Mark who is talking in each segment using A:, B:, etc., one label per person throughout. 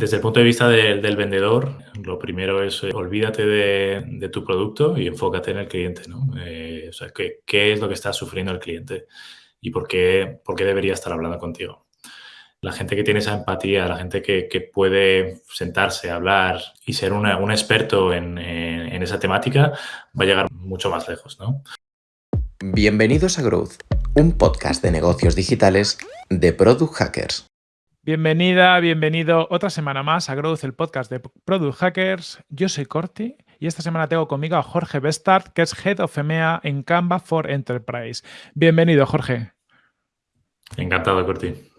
A: desde el punto de vista del vendedor, lo primero es eh, olvídate de, tu producto y enfócate en el cliente, ¿no? Eh, o sea, ¿qué, ¿qué, es lo que está sufriendo el cliente y por qué, debería estar hablando contigo? La gente que tiene esa empatía, la gente que, que puede sentarse, hablar y ser un experto en, en esa temática, va a llegar mucho más lejos, ¿no?
B: Bienvenidos a Growth, un podcast de negocios digitales de Product Hackers.
C: Bienvenida, bienvenido otra semana más a Growth, el podcast de Product Hackers. Yo soy Corti y esta semana tengo conmigo a Jorge Bestart, que es Head of EMEA en Canva for Enterprise. Bienvenido, Jorge.
A: Encantado, Corti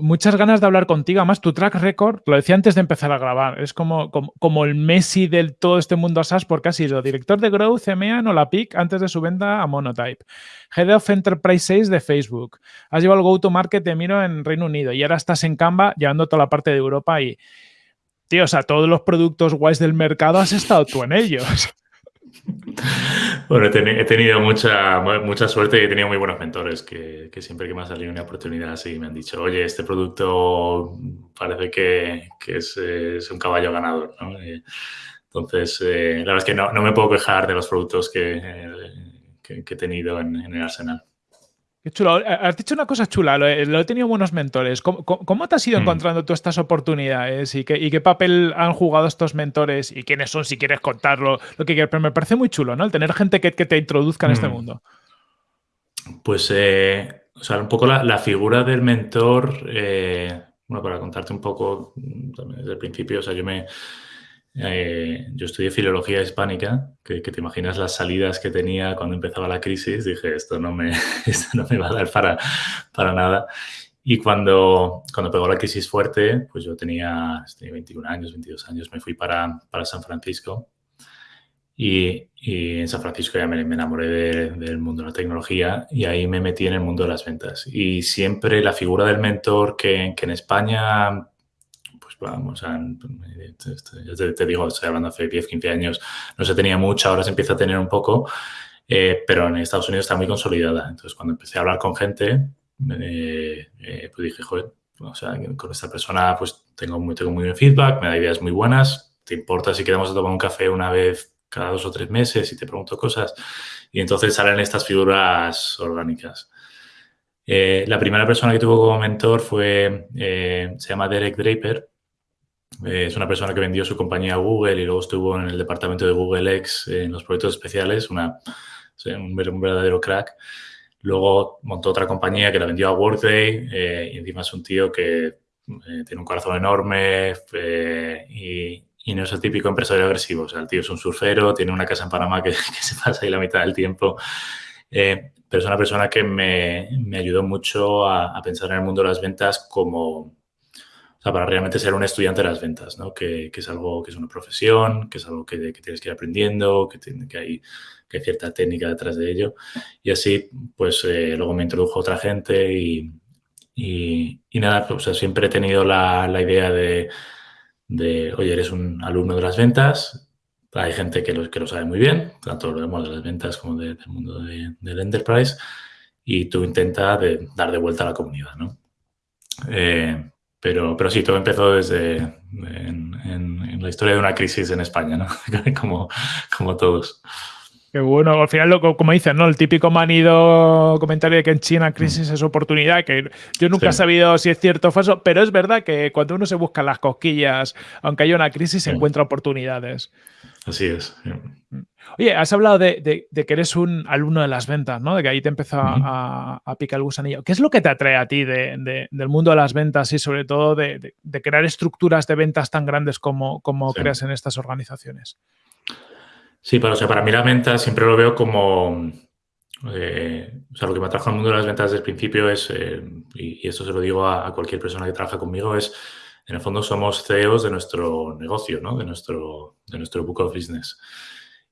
C: muchas ganas de hablar contigo. Además, tu track record, lo decía antes de empezar a grabar, es como, como, el Messi del todo este mundo SaaS porque ha sido director de Growth EMEA en PIC antes de su venta a Monotype. Head of Enterprise 6 de Facebook. Has llevado el go-to-market de Miro en Reino Unido y ahora estás en Canva llevando toda la parte de Europa y, tío, o sea, todos los productos guays del mercado has estado tú en ellos.
A: Bueno, he, tenido mucha, mucha suerte y he tenido muy buenos mentores que, siempre que me ha salido una oportunidad así me han dicho, oye, este producto parece que, es, un caballo ganador. Entonces, eh, la verdad es que no, me puedo quejar de los productos que, he tenido en el arsenal.
C: Qué chulo. Has dicho una cosa chula, lo he, tenido buenos mentores. ¿Cómo, te has ido mm. encontrando tú estas oportunidades y qué, papel han jugado estos mentores y quiénes son, si quieres contarlo, lo que quieras? Pero me parece muy chulo, ¿no? El tener gente que, te introduzca en este mm. mundo.
A: Pues, eh, o sea, un poco la, figura del mentor, eh, bueno, para contarte un poco también desde el principio, o sea, yo me, eh, yo estudié filología hispánica, que, te imaginas las salidas que tenía cuando empezaba la crisis. Dije, esto no me, no me va a dar para, para nada. Y cuando, cuando pegó la crisis fuerte, pues yo tenía, 21 años, 22 años, me fui para, para San Francisco. Y, y, en San Francisco ya me, enamoré del mundo de la tecnología y ahí me metí en el mundo de las ventas. Y siempre la figura del mentor que, que en España vamos, ya te, digo, estoy hablando hace 10, 15 años, no se tenía mucha, ahora se empieza a tener un poco, eh, pero en Estados Unidos está muy consolidada. Entonces, cuando empecé a hablar con gente, eh, pues dije, joder, con esta persona pues tengo muy, tengo muy buen feedback, me da ideas muy buenas, ¿te importa si quedamos a tomar un café una vez cada dos o tres meses y te pregunto cosas? Y entonces salen estas figuras orgánicas. Eh, la primera persona que tuvo como mentor fue, se llama Derek Draper, eh, es una persona que vendió su compañía a Google y luego estuvo en el departamento de Google X en los proyectos especiales, una, un, verdadero crack. Luego montó otra compañía que la vendió a Workday eh, y encima es un tío que eh, tiene un corazón enorme y, no es el típico empresario agresivo. O sea, el tío es un surfero, tiene una casa en Panamá que, se pasa ahí la mitad del tiempo. pero es una persona que me, me ayudó mucho a, a, pensar en el mundo de las ventas como, o sea, para realmente ser un estudiante de las ventas, ¿no? Que, que es algo que es una profesión, que es algo que, que tienes que ir aprendiendo, que, tiene, que, hay, que hay cierta técnica detrás de ello. Y así, pues eh, luego me introdujo otra gente y, y, y nada, pues, o sea, siempre he tenido la, la idea de, de, oye, eres un alumno de las ventas, hay gente que lo, que lo sabe muy bien, tanto lo vemos de las ventas como del mundo de, del enterprise, y tú intentas de, dar de vuelta a la comunidad, ¿no? Eh, pero, pero sí, todo empezó desde en, la historia de una crisis en España, ¿no? como, como todos.
C: Qué bueno, al final, como dicen, ¿no? El típico manido comentario de que en China crisis mm. es oportunidad, que yo nunca he sabido si es cierto o falso, pero es verdad que cuando uno se busca las cosquillas, aunque haya una crisis, se encuentra oportunidades.
A: Así es.
C: Mm. Oye, has hablado de, que eres un alumno de las ventas, ¿no? De que ahí te empezó a, picar el gusanillo. ¿Qué es lo que te atrae a ti del mundo de las ventas y sobre todo de, crear estructuras de ventas tan grandes como, como creas en estas organizaciones?
A: Sí, pero o sea, para mí la venta siempre lo veo como... Eh, o sea, lo que me atrajo al mundo de las ventas desde el principio es, eh, y, esto se lo digo a, cualquier persona que trabaja conmigo, es, en el fondo somos CEOs de nuestro negocio, ¿no? De nuestro, de nuestro book of business.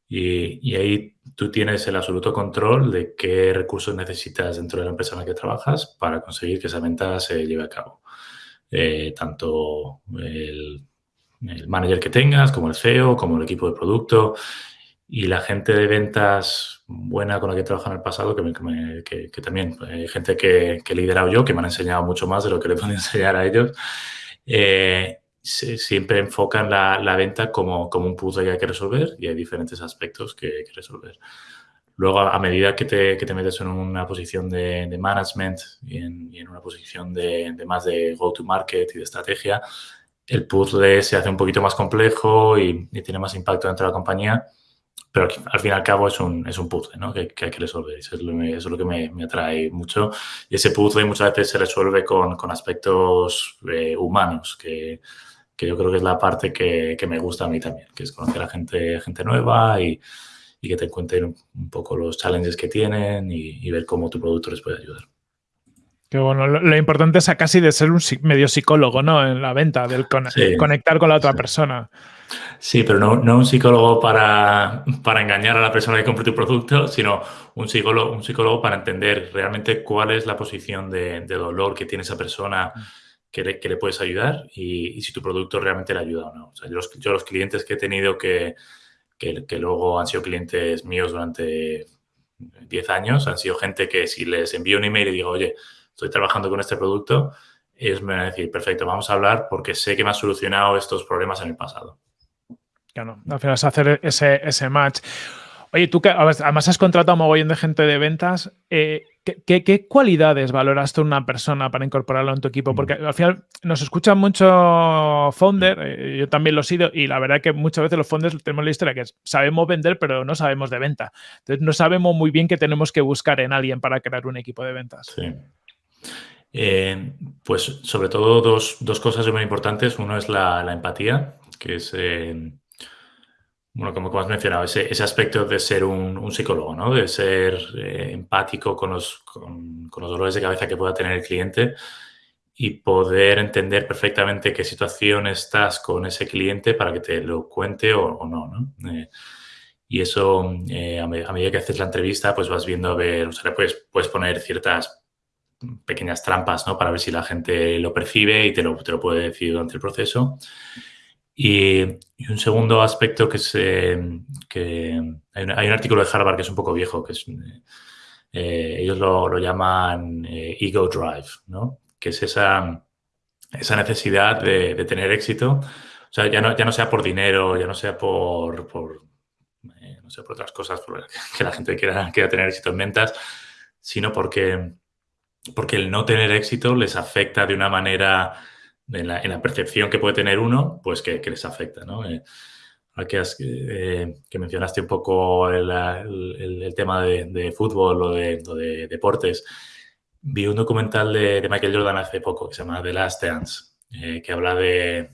A: Y, ahí tú tienes el absoluto control de qué recursos necesitas dentro de la empresa en la que trabajas para conseguir que esa venta se lleve a cabo. Eh, tanto el, el, manager que tengas, como el CEO, como el equipo de producto y la gente de ventas buena con la que he trabajado en el pasado, que, que, también hay gente que, que, he liderado yo, que me han enseñado mucho más de lo que le puedo enseñar a ellos, eh, siempre enfocan la, la venta como, como, un puzzle que hay que resolver y hay diferentes aspectos que hay que resolver. Luego, a medida que te, que te metes en una posición de, de management y en, y en, una posición de, de más de go-to-market y de estrategia, el puzzle se hace un poquito más complejo y, y, tiene más impacto dentro de la compañía, pero al fin y al cabo es un, es un puzzle ¿no? que, que, hay que resolver. Eso es lo, eso es lo que me, me, atrae mucho. Y ese puzzle muchas veces se resuelve con, con aspectos eh, humanos, que, que, yo creo que es la parte que, que, me gusta a mí también, que es conocer a gente, gente nueva y, y que te cuenten un poco los challenges que tienen y, y ver cómo tu producto les puede ayudar.
C: Que bueno, lo, lo, importante es casi de ser un medio psicólogo, ¿no? En la venta, del con sí, conectar con la otra
A: sí.
C: persona.
A: Sí, pero no, no un psicólogo para, para, engañar a la persona que compre tu producto, sino un psicólogo, un psicólogo para entender realmente cuál es la posición de, de dolor que tiene esa persona que le, que le puedes ayudar y, y, si tu producto realmente le ayuda o no. O sea, yo, los, yo los clientes que he tenido que, que, que luego han sido clientes míos durante 10 años, han sido gente que si les envío un email y digo, oye, estoy trabajando con este producto, ellos me van a decir, perfecto, vamos a hablar porque sé que me ha solucionado estos problemas en el pasado.
C: Claro, al final es hacer ese, ese match. Oye, tú que además has contratado a un mogollón de gente de ventas, eh, ¿qué, qué, qué, cualidades valoras tú una persona para incorporarlo en tu equipo? Porque al final nos escuchan mucho founder, eh, yo también lo he sido, y la verdad que muchas veces los founders tenemos la historia que es, sabemos vender, pero no sabemos de venta. Entonces no sabemos muy bien qué tenemos que buscar en alguien para crear un equipo de ventas.
A: Sí. Eh, pues sobre todo dos, dos, cosas muy importantes. Uno es la, la empatía, que es, bueno, como, has mencionado, ese, ese aspecto de ser un, un psicólogo, ¿no? De ser eh, empático con los, con, con los, dolores de cabeza que pueda tener el cliente y poder entender perfectamente qué situación estás con ese cliente para que te lo cuente o, o no, ¿no? Eh, y eso, eh, a, medida que haces la entrevista, pues vas viendo a ver, o sea, puedes, puedes poner ciertas pequeñas trampas, ¿no? Para ver si la gente lo percibe y te lo, te lo puede decir durante el proceso. Y, un segundo aspecto que es que hay un, artículo de Harvard que es un poco viejo, que es, eh, ellos lo, lo llaman eh, ego drive, ¿no? Que es esa, esa necesidad de, de, tener éxito. O sea, ya no, ya no sea por dinero, ya no sea por, por eh, no sé, por otras cosas, por que la gente quiera, quiera tener éxito en ventas, sino porque porque el no tener éxito les afecta de una manera, en la, en la percepción que puede tener uno, pues que, que les afecta, ¿no? Eh, que, has, eh, que, mencionaste un poco el, el, el tema de, de, fútbol o de, o de, deportes, vi un documental de, de, Michael Jordan hace poco que se llama The Last Dance, eh, que habla de,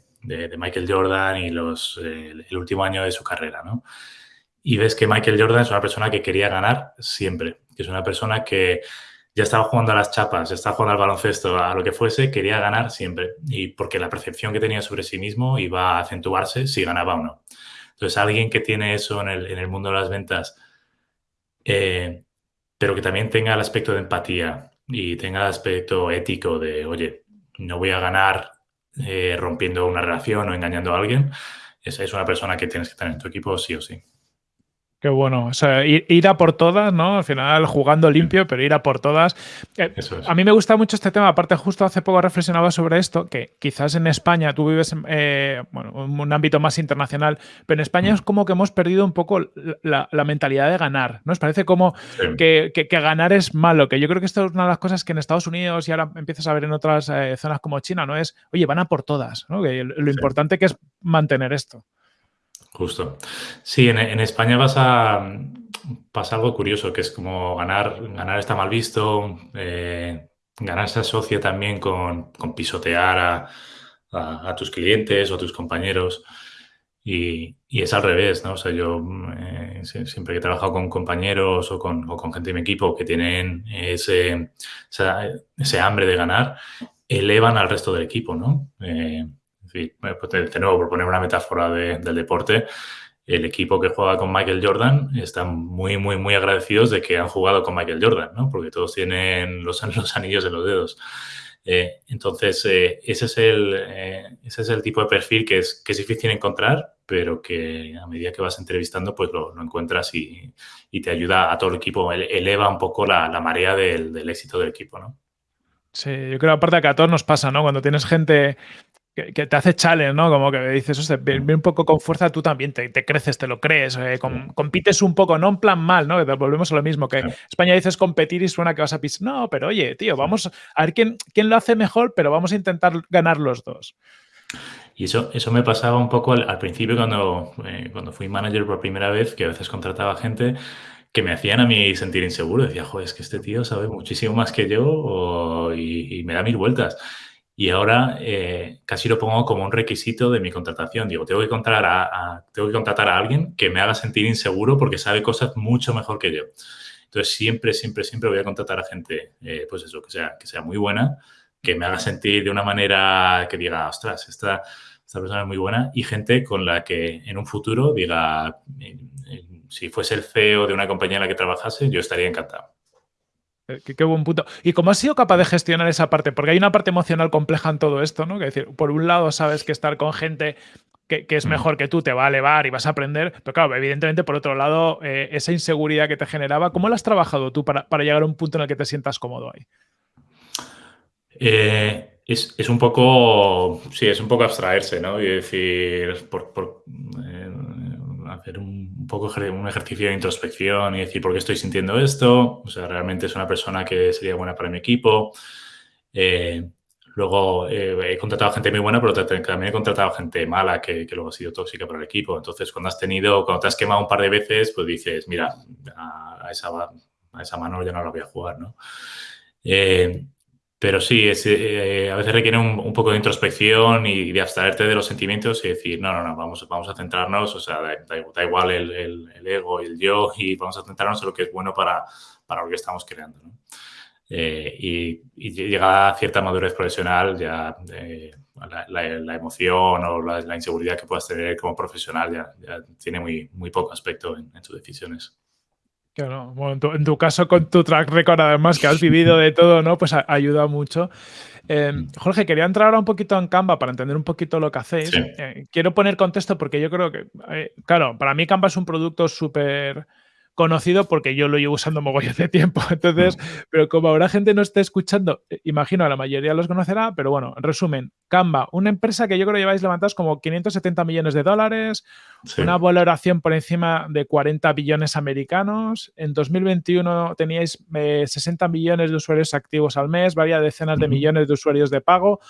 A: Michael Jordan y los, el último año de su carrera, ¿no? Y ves que Michael Jordan es una persona que quería ganar siempre, que es una persona que ya estaba jugando a las chapas, ya estaba jugando al baloncesto, a lo que fuese, quería ganar siempre. Y porque la percepción que tenía sobre sí mismo iba a acentuarse si ganaba o no. Entonces, alguien que tiene eso en el, en el mundo de las ventas, eh, pero que también tenga el aspecto de empatía y tenga el aspecto ético de, oye, no voy a ganar eh, rompiendo una relación o engañando a alguien, esa es una persona que tienes que tener en tu equipo sí o sí.
C: Qué bueno. O sea, ir, ir, a por todas, ¿no? Al final jugando limpio, pero ir a por todas. Eh, es. A mí me gusta mucho este tema. Aparte, justo hace poco reflexionaba sobre esto, que quizás en España tú vives eh, bueno, un ámbito más internacional, pero en España mm. es como que hemos perdido un poco la, la mentalidad de ganar. ¿no? Nos parece como sí. que, que, que, ganar es malo, que yo creo que esto es una de las cosas que en Estados Unidos y ahora empiezas a ver en otras eh, zonas como China, ¿no? Es, oye, van a por todas, ¿no? Que lo sí. importante que es mantener esto.
A: Justo. Sí, en, en, España pasa, pasa algo curioso, que es como ganar, ganar está mal visto, eh, ganar se asocia también con, con pisotear a, a, tus clientes o a tus compañeros. Y, y, es al revés, ¿no? O sea, yo eh, siempre que he trabajado con compañeros o con, o con, gente de mi equipo que tienen ese, ese hambre de ganar, elevan al resto del equipo, ¿no? Eh, pues de nuevo, por poner una metáfora de, del deporte, el equipo que juega con Michael Jordan están muy, muy, muy agradecidos de que han jugado con Michael Jordan, ¿no? Porque todos tienen los, los anillos en los dedos. Eh, entonces, eh, ese, es el, eh, ese es el tipo de perfil que es, que es difícil encontrar, pero que a medida que vas entrevistando, pues lo, lo encuentras y, y, te ayuda a todo el equipo, eleva un poco la, la marea del, del éxito del equipo, ¿no?
C: Sí, yo creo aparte que a todos nos pasa, ¿no? Cuando tienes gente que, te hace challenge, ¿no? Como que dices, o sea, un poco con fuerza, tú también te, creces, te lo crees, eh, compites un poco, no en plan mal, ¿no? Volvemos a lo mismo, que España dices competir y suena que vas a pisar. No, pero oye, tío, vamos a ver quién, quién lo hace mejor, pero vamos a intentar ganar los dos.
A: Y eso, eso me pasaba un poco al, principio cuando, eh, cuando fui manager por primera vez, que a veces contrataba gente que me hacían a mí sentir inseguro. Decía, joder, es que este tío sabe muchísimo más que yo y, y me da mil vueltas. Y ahora eh, casi lo pongo como un requisito de mi contratación. Digo, tengo que, contratar a, tengo que contratar a alguien que me haga sentir inseguro porque sabe cosas mucho mejor que yo. Entonces, siempre, siempre, siempre voy a contratar a gente, eh, pues eso, que sea, que sea muy buena, que me haga sentir de una manera que diga, ostras, esta, esta persona es muy buena, y gente con la que en un futuro diga, si fuese el CEO de una compañía en la que trabajase, yo estaría encantado.
C: Eh, qué, buen punto. ¿Y cómo has sido capaz de gestionar esa parte? Porque hay una parte emocional compleja en todo esto, ¿no? Que decir, por un lado sabes que estar con gente que, es mm. mejor que tú te va a elevar y vas a aprender, pero claro, evidentemente por otro lado, eh, esa inseguridad que te generaba, ¿cómo la has trabajado tú para, llegar a un punto en el que te sientas cómodo ahí?
A: Eh, es, un poco, sí, es un poco abstraerse, ¿no? Y decir, por, un ejercicio de introspección y decir por qué estoy sintiendo esto. O sea, realmente es una persona que sería buena para mi equipo. Eh, luego eh, he contratado gente muy buena, pero también he contratado gente mala que, luego ha sido tóxica para el equipo. Entonces, cuando has tenido, cuando te has quemado un par de veces, pues dices, mira, a, esa, a esa mano ya no la voy a jugar, ¿no? Eh, pero sí, eh, a veces requiere un, poco de introspección y de abstraerte de los sentimientos y decir, no, no, no, vamos, vamos a centrarnos, o sea, da, igual el, el, ego y el yo y vamos a centrarnos en lo que es bueno para, para lo que estamos creando. ¿no? Eh, y, y, llega a cierta madurez profesional, ya eh, la, emoción o la, inseguridad que puedas tener como profesional ya, tiene muy, muy poco aspecto en, en tus decisiones.
C: Claro, bueno, en, tu, caso con tu track record además que has vivido de todo, ¿no? Pues ayuda mucho. Em, mm. Jorge, quería entrar ahora un poquito en Canva para entender un poquito lo que hacéis. Eh, quiero poner contexto porque yo creo que, eh, claro, para mí Canva es un producto súper conocido porque yo lo llevo usando mogollón de tiempo. Entonces, pero como ahora gente no esté escuchando, eh, imagino la mayoría los conocerá, pero bueno, en resumen, Canva, una empresa que yo creo que lleváis levantados como 570 millones de dólares, una valoración por encima de 40 billones americanos. En 2021 teníais 60 millones de usuarios activos al mes, varias decenas de millones de usuarios de pago.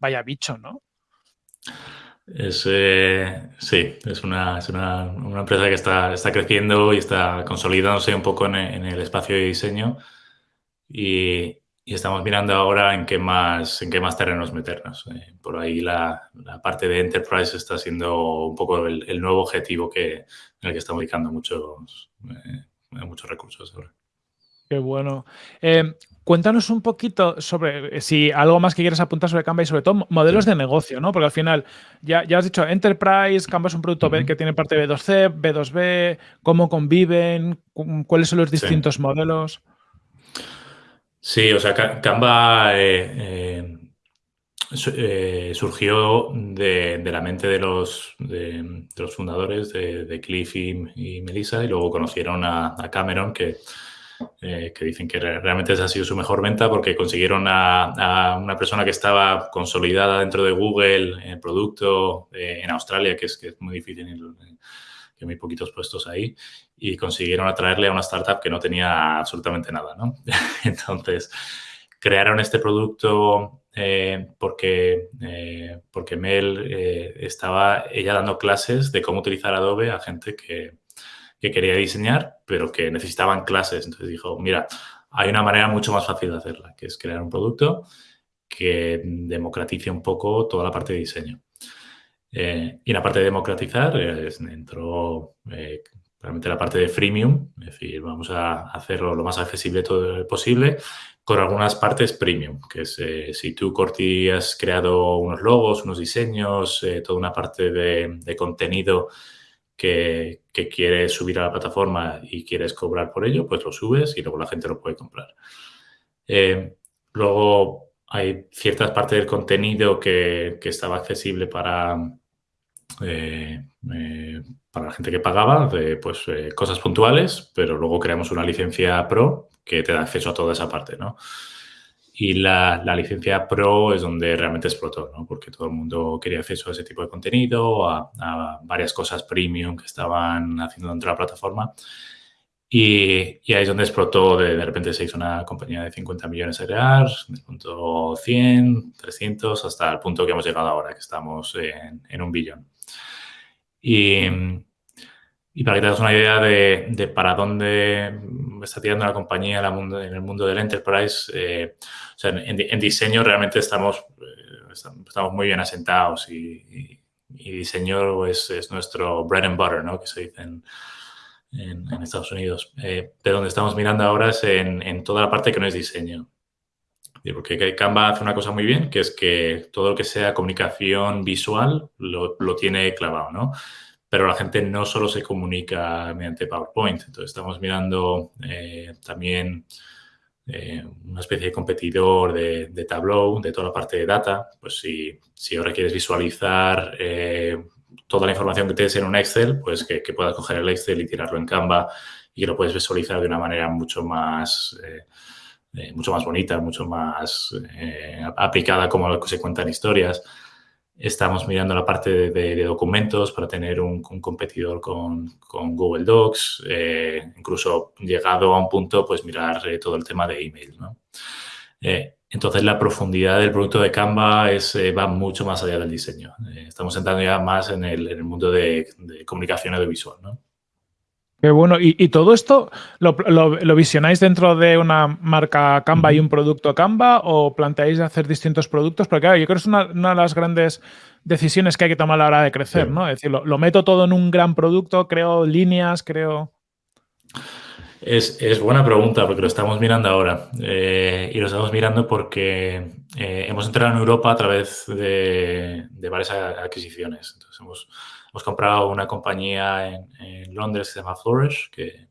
C: Vaya bicho, ¿no?
A: Es, eh, sí, es, una, es una, una, empresa que está, está creciendo y está consolidándose un poco en, el espacio de diseño y, y, estamos mirando ahora en qué más, en qué más terrenos meternos. Eh, por ahí la, la, parte de Enterprise está siendo un poco el, el, nuevo objetivo que, en el que estamos dedicando muchos, eh, muchos recursos ahora.
C: Qué bueno. Eh, cuéntanos un poquito sobre eh, si algo más que quieras apuntar sobre Canva y sobre todo modelos de negocio, ¿no? Porque al final ya, ya has dicho Enterprise, Canva es un producto que tiene parte B2C, B2B, cómo conviven, cuáles son los distintos modelos.
A: Sí, o sea, Canva eh, surgió de, la mente de los, de, los fundadores de, Cliff y, Melissa y luego conocieron a Cameron que eh, que dicen que realmente esa ha sido su mejor venta porque consiguieron a, una persona que estaba consolidada dentro de Google en el producto eh, en Australia, que es, que es muy difícil, que hay muy poquitos puestos ahí, y consiguieron atraerle a una startup que no tenía absolutamente nada, ¿no? Entonces, crearon este producto eh, porque, porque Mel estaba ella dando clases de cómo utilizar Adobe a gente que, que quería diseñar, pero que necesitaban clases. Entonces dijo, mira, hay una manera mucho más fácil de hacerla, que es crear un producto que democratice un poco toda la parte de diseño. Eh, y en la parte de democratizar eh, entró eh, realmente la parte de freemium, es decir, vamos a hacerlo lo más accesible todo posible con algunas partes premium, que es si tú, Corti, has creado unos logos, unos diseños, toda una parte de contenido que, quieres subir a la plataforma y quieres cobrar por ello, pues lo subes y luego la gente lo puede comprar. Eh, luego hay ciertas partes del contenido que, estaba accesible para, eh, eh, para la gente que pagaba, de, pues cosas puntuales, pero luego creamos una licencia pro que te da acceso a toda esa parte, ¿no? Y la, la, licencia Pro es donde realmente explotó, ¿no? porque todo el mundo quería acceso a ese tipo de contenido, a, a varias cosas premium que estaban haciendo dentro de la plataforma. Y, y, ahí es donde explotó, de, de, repente se hizo una compañía de 50 millones de reales, de punto 100, 300, hasta el punto que hemos llegado ahora, que estamos en, en un billón. Y, y para que te hagas una idea de, para dónde está tirando la compañía en, el mundo del enterprise, eh, o sea, en, diseño realmente estamos, eh, estamos muy bien asentados y, diseño es, es, nuestro bread and butter, ¿no? Que se dice en, Estados Unidos. Eh, de donde estamos mirando ahora es en, toda la parte que no es diseño. Porque Canva hace una cosa muy bien, que es que todo lo que sea comunicación visual lo, lo tiene clavado, ¿no? Pero la gente no solo se comunica mediante PowerPoint. Entonces, estamos mirando eh, también eh, una especie de competidor de, de, Tableau, de toda la parte de data. Pues si, si ahora quieres visualizar eh, toda la información que tienes en un Excel, pues que, que, puedas coger el Excel y tirarlo en Canva y que lo puedes visualizar de una manera mucho más... mucho más bonita, mucho más aplicada como se cuentan historias. Estamos mirando la parte de, documentos para tener un, competidor con, con, Google Docs, eh, incluso llegado a un punto, pues mirar eh, todo el tema de email. ¿no? Eh, entonces, la profundidad del producto de Canva es, va mucho más allá del diseño. Estamos entrando ya más en el, en el mundo de, de, comunicación audiovisual. ¿no?
C: Qué bueno. ¿Y, y todo esto lo, lo, lo, visionáis dentro de una marca Canva y un producto Canva o planteáis hacer distintos productos? Porque claro, yo creo que es una, una, de las grandes decisiones que hay que tomar a la hora de crecer, sí. ¿no? Es decir, lo, lo, meto todo en un gran producto, creo líneas, creo...
A: Es, es buena pregunta porque lo estamos mirando ahora. Eh, y lo estamos mirando porque eh, hemos entrado en Europa a través de, de varias adquisiciones. Entonces, hemos hemos comprado una compañía en, en Londres que se llama Flourish, que,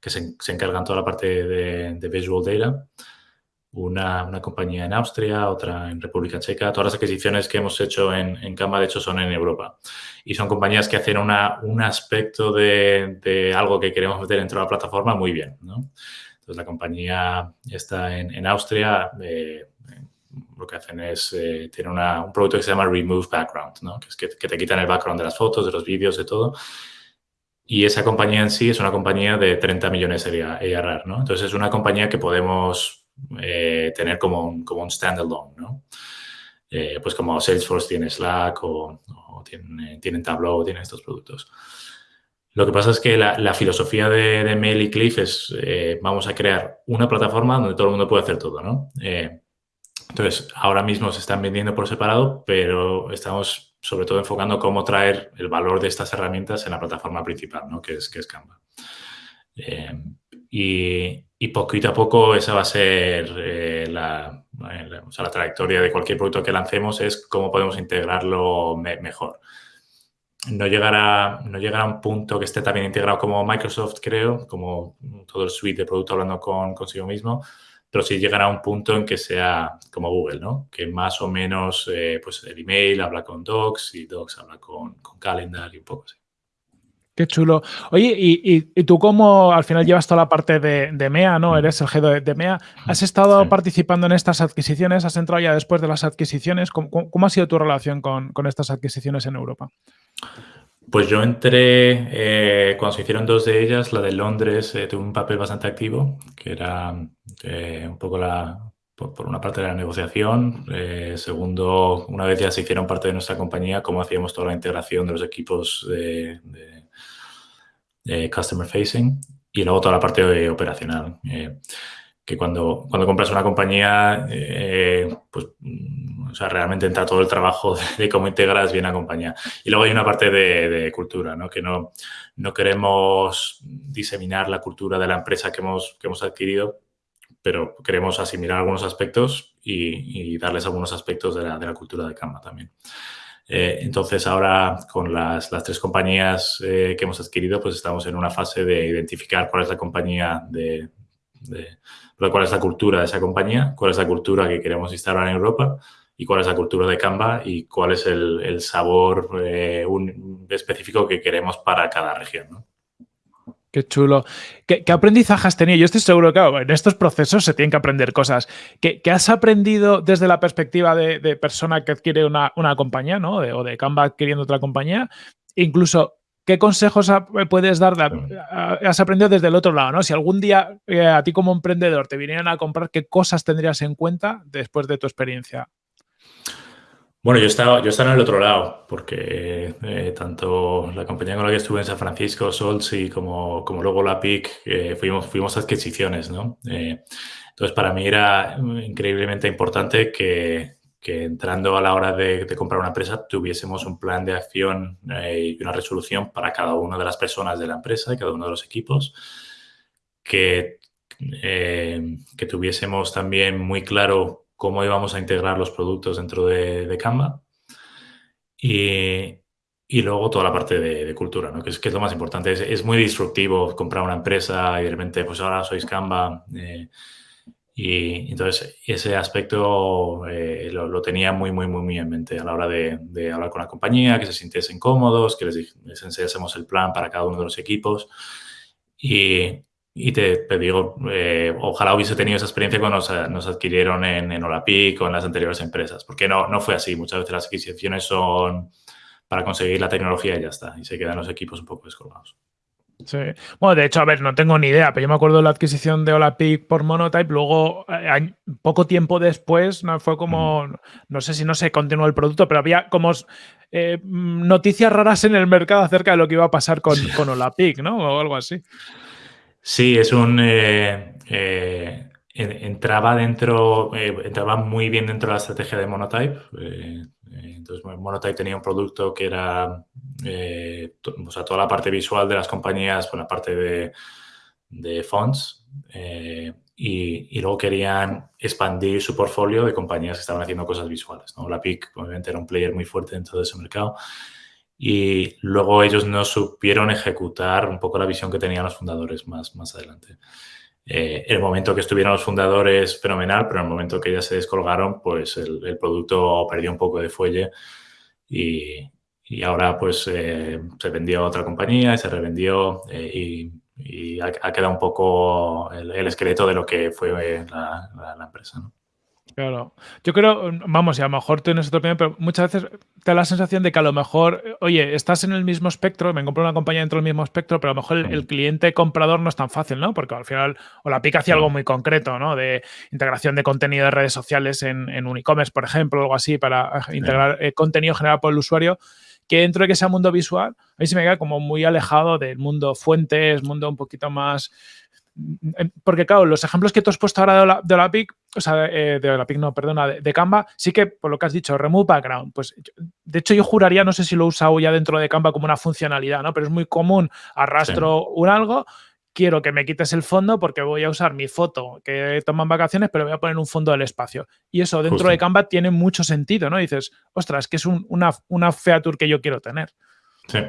A: que se, se, encarga en toda la parte de, de Visual Data. Una, una, compañía en Austria, otra en República Checa. Todas las adquisiciones que hemos hecho en, en Canva, de hecho, son en Europa. Y son compañías que hacen una, un aspecto de, de, algo que queremos meter dentro de la plataforma muy bien. ¿no? Entonces, la compañía está en, en Austria. Eh, lo que hacen es, eh, tiene un producto que se llama Remove Background, ¿no? que es te quitan el background de las fotos, de los vídeos, de todo. Y esa compañía en sí es una compañía de 30 millones de ARR, ¿no? Entonces es una compañía que podemos eh, tener como un, como un standalone, ¿no? Eh, pues como Salesforce tiene Slack o, o tienen, tienen, Tableau, tienen estos productos. Lo que pasa es que la, filosofía de, de, Mail y Cliff es, eh, vamos a crear una plataforma donde todo el mundo puede hacer todo, ¿no? Entonces, ahora mismo se están vendiendo por separado, pero estamos sobre todo enfocando cómo traer el valor de estas herramientas en la plataforma principal, ¿no? que, es, que es Canva. Eh, y, y, poquito a poco esa va a ser eh, la, la, o sea, la, trayectoria de cualquier producto que lancemos, es cómo podemos integrarlo me, mejor. No llegará, no llegará a un punto que esté también integrado como Microsoft, creo, como todo el suite de producto hablando con consigo mismo, pero sí llegará a un punto en que sea como Google, ¿no? Que más o menos, eh, pues el email habla con Docs y Docs habla con, con Calendar y un poco así.
C: Qué chulo. Oye, y, y, y, tú como al final llevas toda la parte de, de MEA, ¿no? Eres el jefe de, de MEA. ¿Has estado sí. participando en estas adquisiciones? ¿Has entrado ya después de las adquisiciones? ¿Cómo, cómo ha sido tu relación con, con, estas adquisiciones en Europa?
A: Pues yo entré, eh, cuando se hicieron dos de ellas, la de Londres eh, tuvo un papel bastante activo, que era eh, un poco la, por, una parte de la negociación, eh, segundo, una vez ya se hicieron parte de nuestra compañía, cómo hacíamos toda la integración de los equipos de, de customer facing y luego toda la parte operacional. Eh, que cuando, cuando compras una compañía, pues, sea, realmente entra todo el trabajo de, cómo integras bien la compañía. Y luego hay una parte de, de, cultura, ¿no? Que no, no queremos diseminar la cultura de la empresa que hemos, que hemos adquirido, pero queremos asimilar algunos aspectos y, y darles algunos aspectos de la, de la cultura de Canva también. Eh, entonces, ahora con las, las tres compañías eh, que hemos adquirido, pues estamos en una fase de identificar cuál es la compañía de, de, cuál es la cultura de esa compañía, cuál es la cultura que queremos instalar en Europa y cuál es la cultura de Canva y cuál es el, sabor eh, específico que queremos para cada región. ¿no?
C: Qué chulo. ¿Qué, aprendizaje has? Yo estoy seguro que en estos procesos se tienen que aprender cosas. ¿Qué, has aprendido desde la perspectiva de, persona que adquiere una, compañía, ¿no? o de Canva adquiriendo otra compañía? Incluso, ¿qué consejos puedes dar? has aprendido desde el otro lado, ¿no? Si algún día eh, a ti como emprendedor te vinieran a comprar, ¿qué cosas tendrías en cuenta después de tu experiencia?
A: Bueno, yo estaba, yo estaba en el otro lado, porque eh, tanto la compañía con la que estuve en San Francisco, Solsi, como, como luego la PIC, eh, fuimos, fuimos adquisiciones, ¿no? Eh, entonces, para mí era increíblemente importante que, que entrando a la hora de, comprar una empresa tuviésemos un plan de acción y una resolución para cada una de las personas de la empresa y cada uno de los equipos, que, que tuviésemos también muy claro cómo íbamos a integrar los productos dentro de, Canva. Y, luego toda la parte de, cultura, ¿no? que, es, que es lo más importante. Es, muy disruptivo comprar una empresa y de repente, pues ahora sois Canva. Eh, y entonces ese aspecto eh, lo, tenía muy, muy, muy, muy en mente a la hora de, hablar con la compañía, que se sintiesen cómodos, que les, les enseñásemos el plan para cada uno de los equipos. Y, y te, digo, eh, ojalá hubiese tenido esa experiencia cuando nos, adquirieron en, en Olapic o en las anteriores empresas, porque no, no fue así. Muchas veces las adquisiciones son para conseguir la tecnología y ya está, y se quedan los equipos un poco descolgados.
C: Sí. Bueno, de hecho, a ver, no tengo ni idea, pero yo me acuerdo de la adquisición de Olapic por Monotype, luego, eh, poco tiempo después, ¿no? fue como, no sé si no se continuó el producto, pero había como eh, noticias raras en el mercado acerca de lo que iba a pasar con, con Olapic, ¿no? O algo así.
A: Sí, es un... Eh, eh, entraba dentro, eh, entraba muy bien dentro de la estrategia de Monotype. entonces, Monotype tenía un producto que era, o sea, toda la parte visual de las compañías, con la parte de, de fonts. Y, luego querían expandir su portfolio de compañías que estaban haciendo cosas visuales. La PIC, obviamente, era un player muy fuerte dentro de ese mercado y luego ellos no supieron ejecutar un poco la visión que tenían los fundadores más, más adelante. Eh, el momento que estuvieron los fundadores, fenomenal, pero en el momento que ya se descolgaron, pues el, producto perdió un poco de fuelle y, y ahora pues eh, se vendió a otra compañía y se revendió eh, y, y ha, quedado un poco el, esqueleto de lo que fue la, la, empresa. ¿no?
C: Claro. Yo creo, vamos, y a lo mejor tienes otra opinión, pero muchas veces te da la sensación de que a lo mejor, oye, estás en el mismo espectro, me compro una compañía dentro del mismo espectro, pero a lo mejor el, cliente comprador no es tan fácil, ¿no? Porque al final, o la pica hacía algo muy concreto, ¿no? De integración de contenido de redes sociales en, en un e-commerce, por ejemplo, o algo así, para integrar eh, contenido generado por el usuario que dentro de que sea mundo visual, a mí se me queda como muy alejado del mundo fuentes, mundo un poquito más porque claro, los ejemplos que tú has puesto ahora de la, de la PIC, o sea, eh, de la PIC no, perdona, de, Canva, sí que por lo que has dicho, remove background, pues de hecho yo juraría, no sé si lo he usado ya dentro de Canva como una funcionalidad, ¿no? Pero es muy común, arrastro un algo, quiero que me quites el fondo porque voy a usar mi foto que toman vacaciones, pero voy a poner un fondo del espacio. Y eso dentro de Canva tiene mucho sentido, ¿no? dices, ostras, que es una, una feature que yo quiero tener.
A: Sí,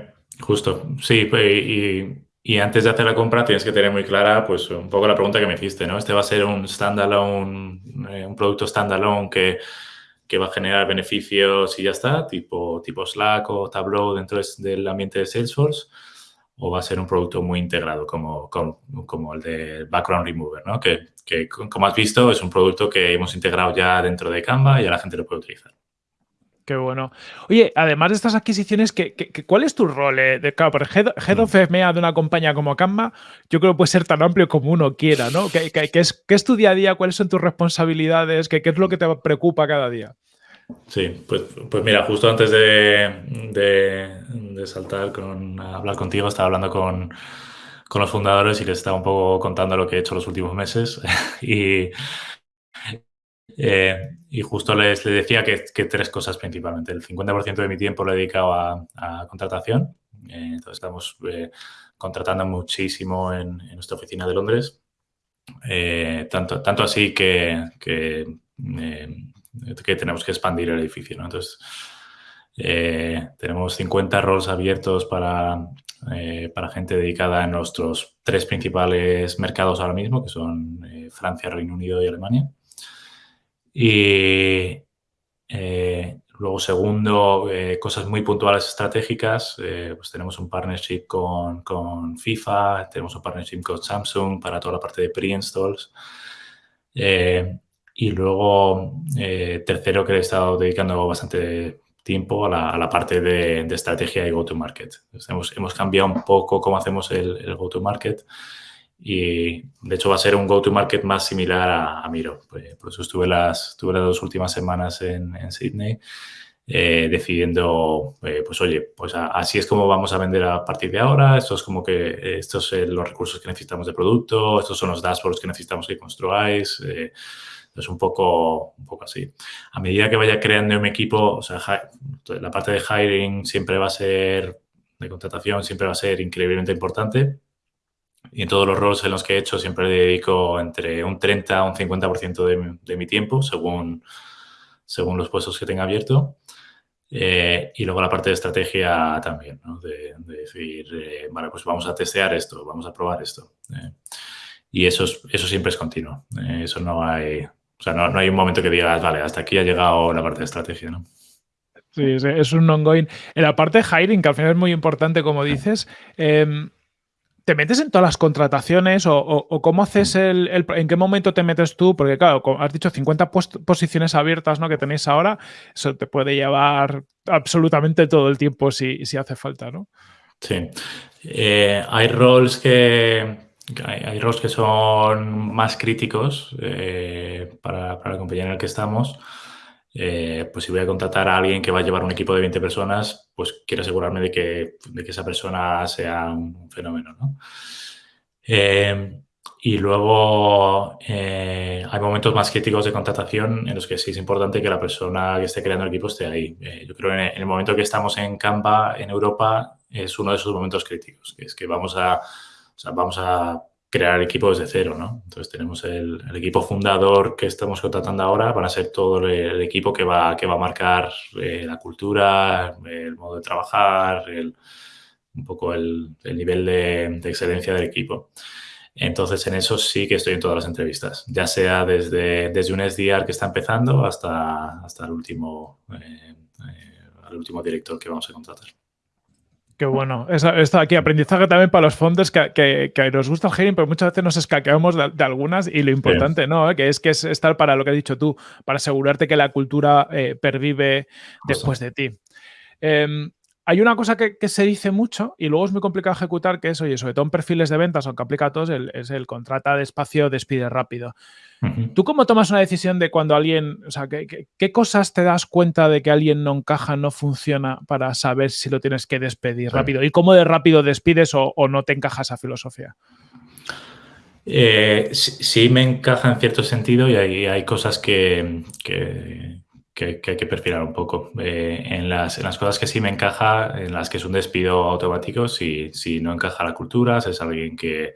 A: justo. Sí, y y antes de hacer la compra tienes que tener muy clara, pues, un poco la pregunta que me hiciste, ¿no? Este va a ser un standalone, eh, un producto standalone que, que va a generar beneficios y ya está, tipo, tipo Slack o Tableau dentro del ambiente de Salesforce, o va a ser un producto muy integrado como, como, como el de Background Remover, ¿no? Que, que, como has visto, es un producto que hemos integrado ya dentro de Canva y ya la gente lo puede utilizar.
C: Qué bueno. Oye, además de estas adquisiciones, ¿qué, cuál es tu rol? Eh? De, claro, por head, head, of FMEA de una compañía como Canva, yo creo que puede ser tan amplio como uno quiera, ¿no? ¿Qué, es, es, tu día a día? ¿Cuáles son tus responsabilidades? ¿Qué, es lo que te preocupa cada día?
A: Sí, pues, pues mira, justo antes de, de, saltar con hablar contigo, estaba hablando con, con los fundadores y les estaba un poco contando lo que he hecho los últimos meses. y eh, y justo les, decía que, tres cosas principalmente. El 50% de mi tiempo lo he dedicado a, contratación. Eh, entonces estamos eh, contratando muchísimo en, nuestra oficina de Londres. tanto, tanto así que, que, tenemos que expandir el edificio. Entonces, tenemos 50 roles abiertos para, para gente dedicada en nuestros tres principales mercados ahora mismo, que son Francia, Reino Unido y Alemania. Y eh, luego, segundo, eh, cosas muy puntuales estratégicas. pues tenemos un partnership con, con, FIFA, tenemos un partnership con Samsung para toda la parte de pre-installs. y luego, tercero, que he estado dedicando bastante tiempo a la, parte de, estrategia y go-to-market. Hemos, hemos, cambiado un poco cómo hacemos el, el go-to-market y de hecho va a ser un go-to-market más similar a, Miro. Pues, por eso estuve las, estuve las dos últimas semanas en, en Sydney eh, decidiendo, eh, pues oye, pues así es como vamos a vender a partir de ahora, esto es como que estos son los recursos que necesitamos de producto, estos son los dashboards que necesitamos que construáis. Eh, un poco, un poco así. A medida que vaya creando mi equipo, o sea, la parte de hiring siempre va a ser, de contratación, siempre va a ser increíblemente importante y en todos los roles en los que he hecho siempre dedico entre un 30 a un 50% de, de mi tiempo, según, según los puestos que tenga abierto. Eh, y luego la parte de estrategia también, ¿no? de, decir, eh, vale, pues vamos a testear esto, vamos a probar esto. Eh. y eso, eso siempre es continuo. eso no hay, o sea, no, no, hay un momento que digas, vale, hasta aquí ha llegado la parte de estrategia, ¿no?
C: Sí, es un ongoing. En la parte de hiring, que al final es muy importante, como dices, eh, ¿Te metes en todas las contrataciones o, cómo haces el, ¿En qué momento te metes tú? Porque, claro, has dicho 50 posiciones abiertas ¿no? que tenéis ahora, eso te puede llevar absolutamente todo el tiempo si, si hace falta, ¿no?
A: Sí. Eh, hay roles que. Hay, roles que son más críticos eh, para, para la compañía en la que estamos. Eh, pues si voy a contratar a alguien que va a llevar un equipo de 20 personas, pues quiero asegurarme de que, de que esa persona sea un fenómeno. ¿no? Eh, y luego eh, hay momentos más críticos de contratación en los que sí es importante que la persona que esté creando el equipo esté ahí. yo creo que en el momento que estamos en Canva, en Europa, es uno de esos momentos críticos, que es que vamos a, vamos a crear equipo desde cero, ¿no? Entonces tenemos el, equipo fundador que estamos contratando ahora, van a ser todo el, equipo que va, que va a marcar eh, la cultura, el modo de trabajar, un poco el, nivel de, excelencia del equipo. Entonces, en eso sí que estoy en todas las entrevistas, ya sea desde, desde un SDR que está empezando hasta, hasta el, último, eh, eh, el último director que vamos a contratar.
C: Qué bueno. Esto aquí, aprendizaje también para los fondos que, que, nos gusta el hiring, pero muchas veces nos escaqueamos de, algunas y lo importante, ¿no? Que es que es estar para lo que has dicho tú, para asegurarte que la cultura eh, pervive después de ti. Em, hay una cosa que, se dice mucho y luego es muy complicado ejecutar, que es, oye, sobre todo en perfiles de ventas, aunque aplica a todos, es el contrata despacio, despide rápido. ¿Tú cómo tomas una decisión de cuando alguien, o sea, ¿qué, cosas te das cuenta de que alguien no encaja, no funciona para saber si lo tienes que despedir rápido? ¿Y cómo de rápido despides o, no te encaja esa filosofía?
A: Eh, sí, me encaja en cierto sentido y hay, cosas que, que, hay que perfilar un poco. Eh, en, las, las, cosas que sí me encaja, en las que es un despido automático, si, si no encaja la cultura, si es alguien que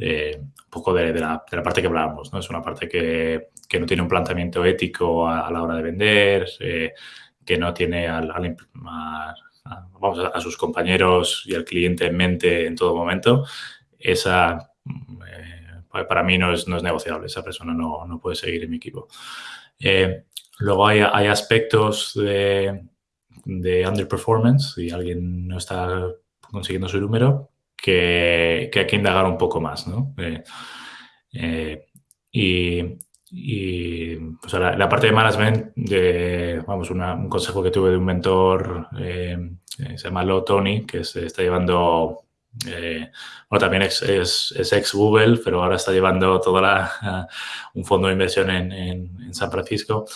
A: eh, un poco de, la, parte que hablábamos, ¿no? Es una parte que, no tiene un planteamiento ético a, la hora de vender, eh, que no tiene al, vamos, a, sus compañeros y al cliente en mente en todo momento. Esa, eh, para mí no es, no es negociable, esa persona no, no puede seguir en mi equipo. Luego hay, hay aspectos de, de underperformance, si alguien no está consiguiendo su número, que, hay que indagar un poco más, ¿no? Eh, eh, y, pues, la, parte de management, de, vamos, un consejo que tuve de un mentor, eh, se llama Lo Tony, que se está llevando, bueno, también es, es, ex Google, pero ahora está llevando toda un fondo de inversión en, San Francisco.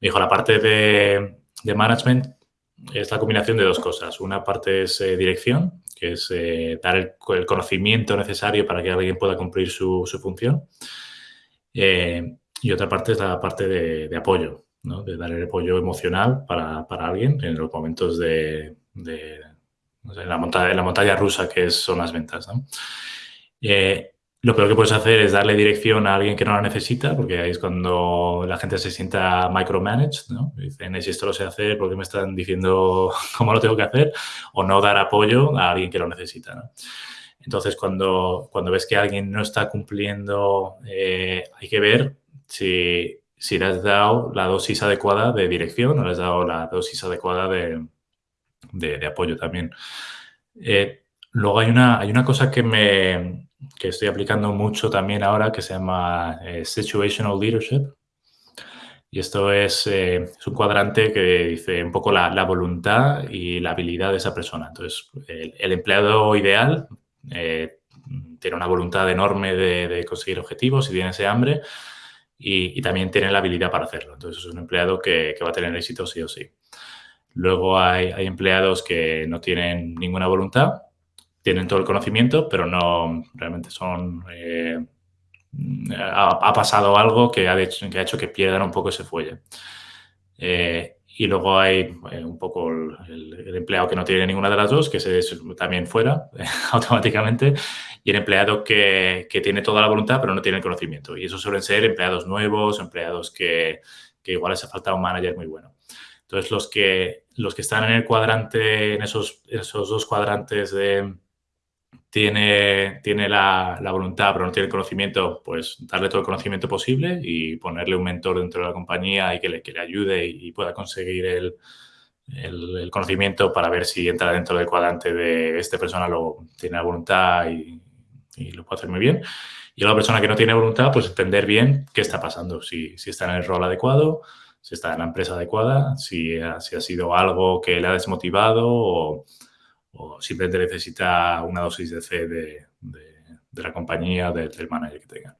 A: Dijo, la parte de, de management es la combinación de dos cosas. Una parte es dirección, que es eh, dar el, conocimiento necesario para que alguien pueda cumplir su, función. Eh, y otra parte es la parte de, apoyo, ¿no? de dar el apoyo emocional para, alguien en los momentos de, la, montaña, la montaña rusa que son las ventas. Eh, lo peor que puedes hacer es darle dirección a alguien que no la necesita, porque ahí es cuando la gente se sienta micromanaged, ¿no? Dicen, si esto lo sé hacer, ¿por qué me están diciendo cómo lo tengo que hacer? O no dar apoyo a alguien que lo necesita, ¿no? Entonces, cuando, cuando ves que alguien no está cumpliendo, eh, hay que ver si, si le has dado la dosis adecuada de dirección o le has dado la dosis adecuada de, apoyo también. Eh, luego hay una, hay una cosa que, me, que estoy aplicando mucho también ahora que se llama eh, Situational Leadership. Y esto es, eh, es, un cuadrante que dice un poco la, voluntad y la habilidad de esa persona. Entonces, el, empleado ideal tiene una voluntad enorme de, conseguir objetivos y tiene ese hambre, y, también tiene la habilidad para hacerlo. Entonces, es un empleado que, va a tener éxito sí o sí. Luego hay, empleados que no tienen ninguna voluntad, tienen todo el conocimiento, pero no realmente son... Eh, ha, pasado algo que ha, hecho, que ha hecho que pierdan un poco ese fuelle. Eh, y luego hay eh, un poco el, empleado que no tiene ninguna de las dos, que se también fuera automáticamente, y el empleado que, que, tiene toda la voluntad pero no tiene el conocimiento. Y eso suelen ser empleados nuevos, empleados que, que igual les ha faltado un manager muy bueno. Entonces, los que, los que están en el cuadrante, en esos, esos dos cuadrantes de, tiene, tiene la, la, voluntad pero no tiene el conocimiento, pues darle todo el conocimiento posible y ponerle un mentor dentro de la compañía y que le, que le ayude y, pueda conseguir el, el, conocimiento para ver si entra dentro del cuadrante de esta persona lo tiene la voluntad y, y, lo puede hacer muy bien. Y la persona que no tiene voluntad, pues entender bien qué está pasando, si, si está en el rol adecuado, si está en la empresa adecuada, si, si ha sido algo que le ha desmotivado o o simplemente necesita una dosis de C de, la compañía, del manager que tenga.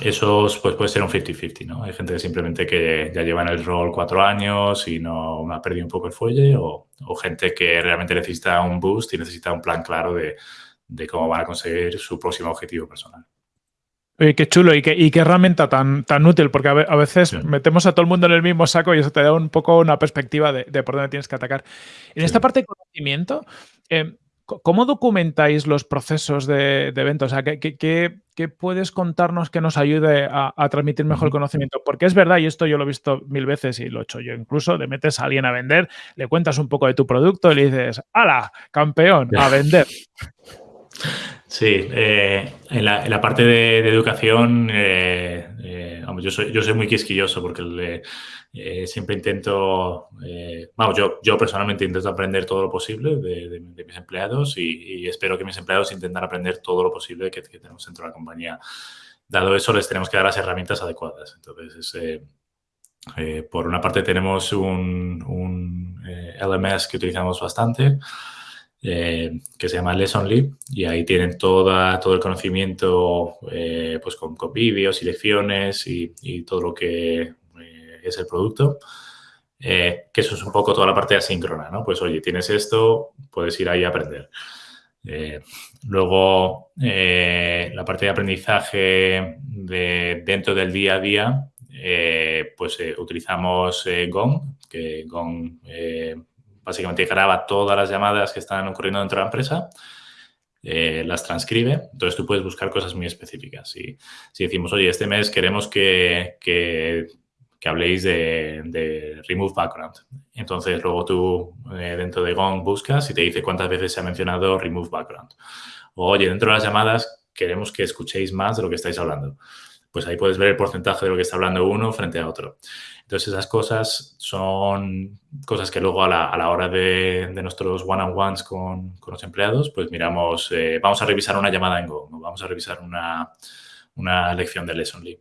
A: Eso pues, puede ser un 50-50, ¿no? Hay gente que simplemente que ya lleva en el rol cuatro años y no me ha perdido un poco el fuelle o, gente que realmente necesita un boost y necesita un plan claro de, de cómo van a conseguir su próximo objetivo personal.
C: Oye, qué chulo y qué, y qué herramienta tan, tan útil, porque a, veces metemos a todo el mundo en el mismo saco y eso te da un poco una perspectiva de, por dónde tienes que atacar. En esta parte de conocimiento, eh, ¿cómo documentáis los procesos de, eventos? O sea, ¿qué, puedes contarnos que nos ayude a, transmitir mejor el conocimiento? Porque es verdad, y esto yo lo he visto mil veces y lo he hecho yo incluso, le metes a alguien a vender, le cuentas un poco de tu producto y le dices, ¡hala, campeón, a vender!
A: Sí, eh, en, la, parte de, educación, eh, eh, yo, soy, yo soy muy quisquilloso porque siempre intento, vamos, yo, yo personalmente intento aprender todo lo posible de, mis empleados y, espero que mis empleados intenten aprender todo lo posible que, tenemos dentro de la compañía. Dado eso, les tenemos que dar las herramientas adecuadas. Entonces, por una parte tenemos un, un LMS que utilizamos bastante, eh, que se llama Lessonly y ahí tienen toda, todo el conocimiento eh, pues con, vídeos y lecciones y, todo lo que eh, es el producto. que eso es un poco toda la parte asíncrona, ¿no? Pues oye, tienes esto, puedes ir ahí a aprender. luego, la parte de aprendizaje de, dentro del día a día, pues utilizamos Gong, que Gong básicamente graba todas las llamadas que están ocurriendo dentro de la empresa, eh, las transcribe. Entonces tú puedes buscar cosas muy específicas. Si, decimos, oye, este mes queremos que, que, habléis de, remove background. Entonces luego tú eh, dentro de Gong buscas y te dice cuántas veces se ha mencionado remove background. O, oye, dentro de las llamadas queremos que escuchéis más de lo que estáis hablando. Pues ahí puedes ver el porcentaje de lo que está hablando uno frente a otro. Entonces, esas cosas son cosas que luego a la, hora de, nuestros one-on-ones con, los empleados, pues miramos, eh, vamos a revisar una llamada en Go, vamos a revisar una, lección de Lessonly.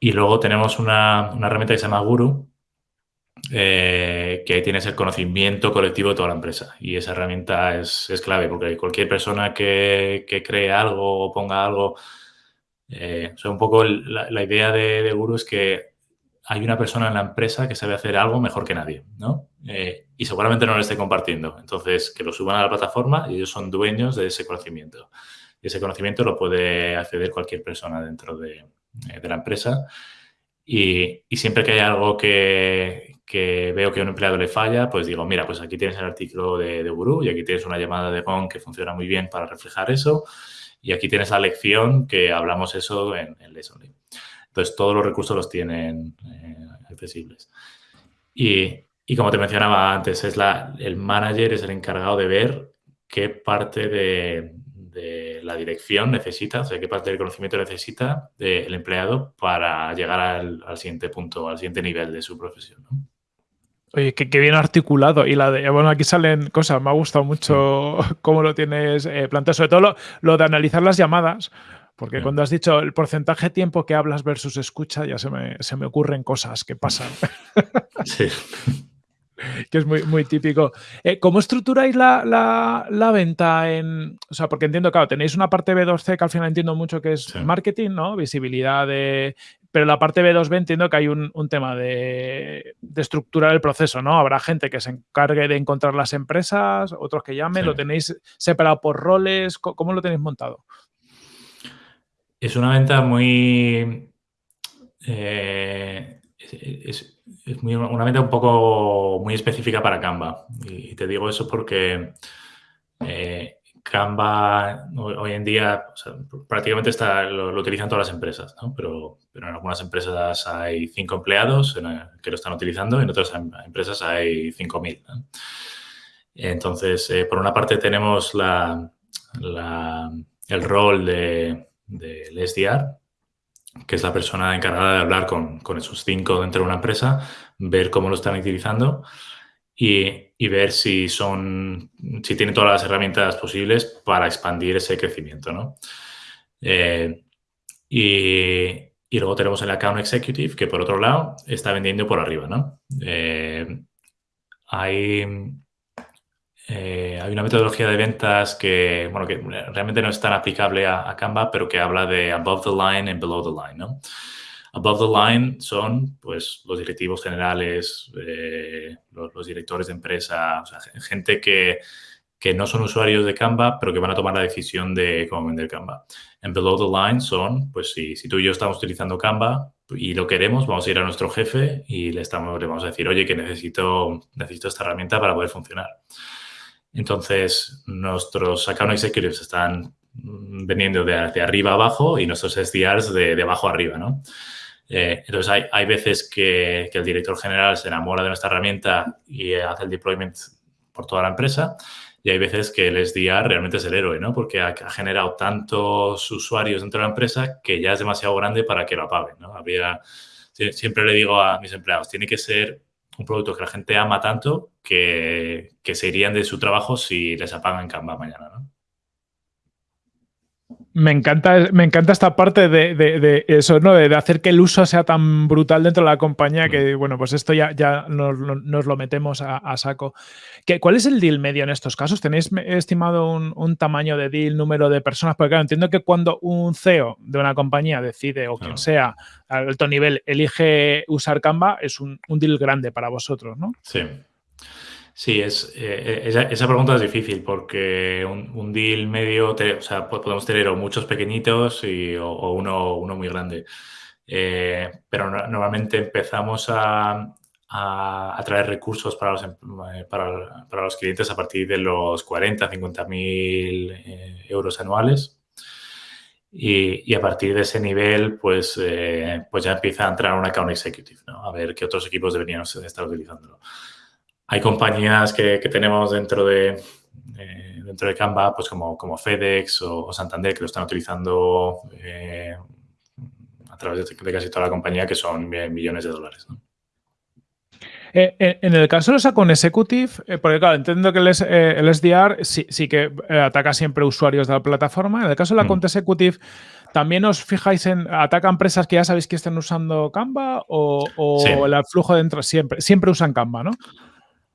A: Y luego tenemos una, herramienta que se llama Guru, eh, que ahí tienes el conocimiento colectivo de toda la empresa. Y esa herramienta es, clave porque cualquier persona que, cree algo o ponga algo, eh, o sea, un poco la, idea de, de, Guru es que hay una persona en la empresa que sabe hacer algo mejor que nadie, ¿no? Eh, y seguramente no lo esté compartiendo. Entonces, que lo suban a la plataforma y ellos son dueños de ese conocimiento. Y ese conocimiento lo puede acceder cualquier persona dentro de, eh, la empresa. Y, siempre que hay algo que, veo que a un empleado le falla, pues digo, mira, pues aquí tienes el artículo de, de Guru y aquí tienes una llamada de Gong que funciona muy bien para reflejar eso. Y aquí tienes la lección que hablamos eso en, en entonces, todos los recursos los tienen eh, accesibles. Y, como te mencionaba antes, es la, el manager es el encargado de ver qué parte de, la dirección necesita, o sea, qué parte del conocimiento necesita el empleado para llegar al, siguiente punto, al siguiente nivel de su profesión.
C: Oye, qué, bien articulado. Y la de, bueno, aquí salen cosas, me ha gustado mucho cómo lo tienes eh, planteado, sobre todo lo, de analizar las llamadas, porque cuando has dicho el porcentaje de tiempo que hablas versus escucha, ya se me, se me ocurren cosas que pasan. Sí. que es muy, muy típico. Eh, ¿Cómo estructuráis la, venta en. O sea, porque entiendo, claro, tenéis una parte B2C que al final entiendo mucho que es marketing, ¿no? Visibilidad de. Pero la parte B2B entiendo que hay un, tema de, estructurar el proceso, ¿no? Habrá gente que se encargue de encontrar las empresas, otros que llamen, lo tenéis separado por roles. ¿Cómo lo tenéis montado?
A: Es una venta muy. Eh, es, es una venta un poco muy específica para Canva. Y, te digo eso porque eh, Canva hoy, en día prácticamente está, lo, utilizan todas las empresas, ¿no? pero, pero, en algunas empresas hay cinco empleados que lo están utilizando y en otras em, empresas hay 5.000. ¿no? Entonces, eh, por una parte tenemos la, el rol de, del SDR, que es la persona encargada de hablar con, esos cinco dentro de una empresa, ver cómo lo están utilizando y, ver si son, si tienen todas las herramientas posibles para expandir ese crecimiento, ¿no? Eh, y, luego tenemos el account executive, que por otro lado está vendiendo por arriba, ¿no? Eh, hay eh, hay una metodología de ventas que, bueno, que realmente no es tan aplicable a, Canva, pero que habla de above the line and below the line. Above the line son, pues, los directivos generales, eh, los, directores de empresa, gente que, que, no son usuarios de Canva, pero que van a tomar la decisión de cómo vender Canva. En below the line son, pues, si, si tú y yo estamos utilizando Canva y lo queremos, vamos a ir a nuestro jefe y le, estamos, le vamos a decir, oye, que necesito, necesito esta herramienta para poder funcionar. Entonces, nuestros account executives están vendiendo de, arriba a abajo y nuestros SDRs de, de abajo arriba, ¿no? Eh, entonces, hay, veces que, el director general se enamora de nuestra herramienta y hace el deployment por toda la empresa y hay veces que el SDR realmente es el héroe, ¿no? Porque ha, generado tantos usuarios dentro de la empresa que ya es demasiado grande para que lo apaguen, ¿no? Habría, siempre le digo a mis empleados, tiene que ser un producto que la gente ama tanto que, se irían de su trabajo si les apagan Canva mañana, ¿no?
C: Me encanta, me encanta esta parte de, eso, ¿no? De, hacer que el uso sea tan brutal dentro de la compañía que, mm. bueno, pues esto ya, ya nos, lo metemos a, saco. ¿Qué, ¿Cuál es el deal medio en estos casos? ¿Tenéis estimado un, tamaño de deal, número de personas? Porque claro, entiendo que cuando un CEO de una compañía decide, o quien sea, a alto nivel, elige usar Canva, es un, un deal grande para vosotros, ¿no?
A: Sí. Sí, es, eh, esa, pregunta es difícil porque un, deal medio, o sea, podemos tener muchos pequeñitos y, o, uno, uno muy grande. Eh, pero normalmente empezamos a, a, traer recursos para los, em, eh, para, para, los clientes a partir de los 40, 50 mil euros anuales. Y, y, a partir de ese nivel, pues, pues ya empieza a entrar un account executive, ¿no? A ver qué otros equipos deberían estar utilizándolo. Hay compañías que, tenemos dentro de, dentro de Canva, pues como, como FedEx o, Santander, que lo están utilizando eh, a través de, casi toda la compañía, que son millones de dólares.
C: Eh, eh, en el caso de los account executive, porque claro, entiendo que el, SDR sí, que ataca siempre usuarios de la plataforma. En el caso del account mm. executive, ¿también os fijáis en, ataca empresas que ya sabéis que estén usando Canva o, el flujo dentro siempre, siempre usan Canva, ¿no?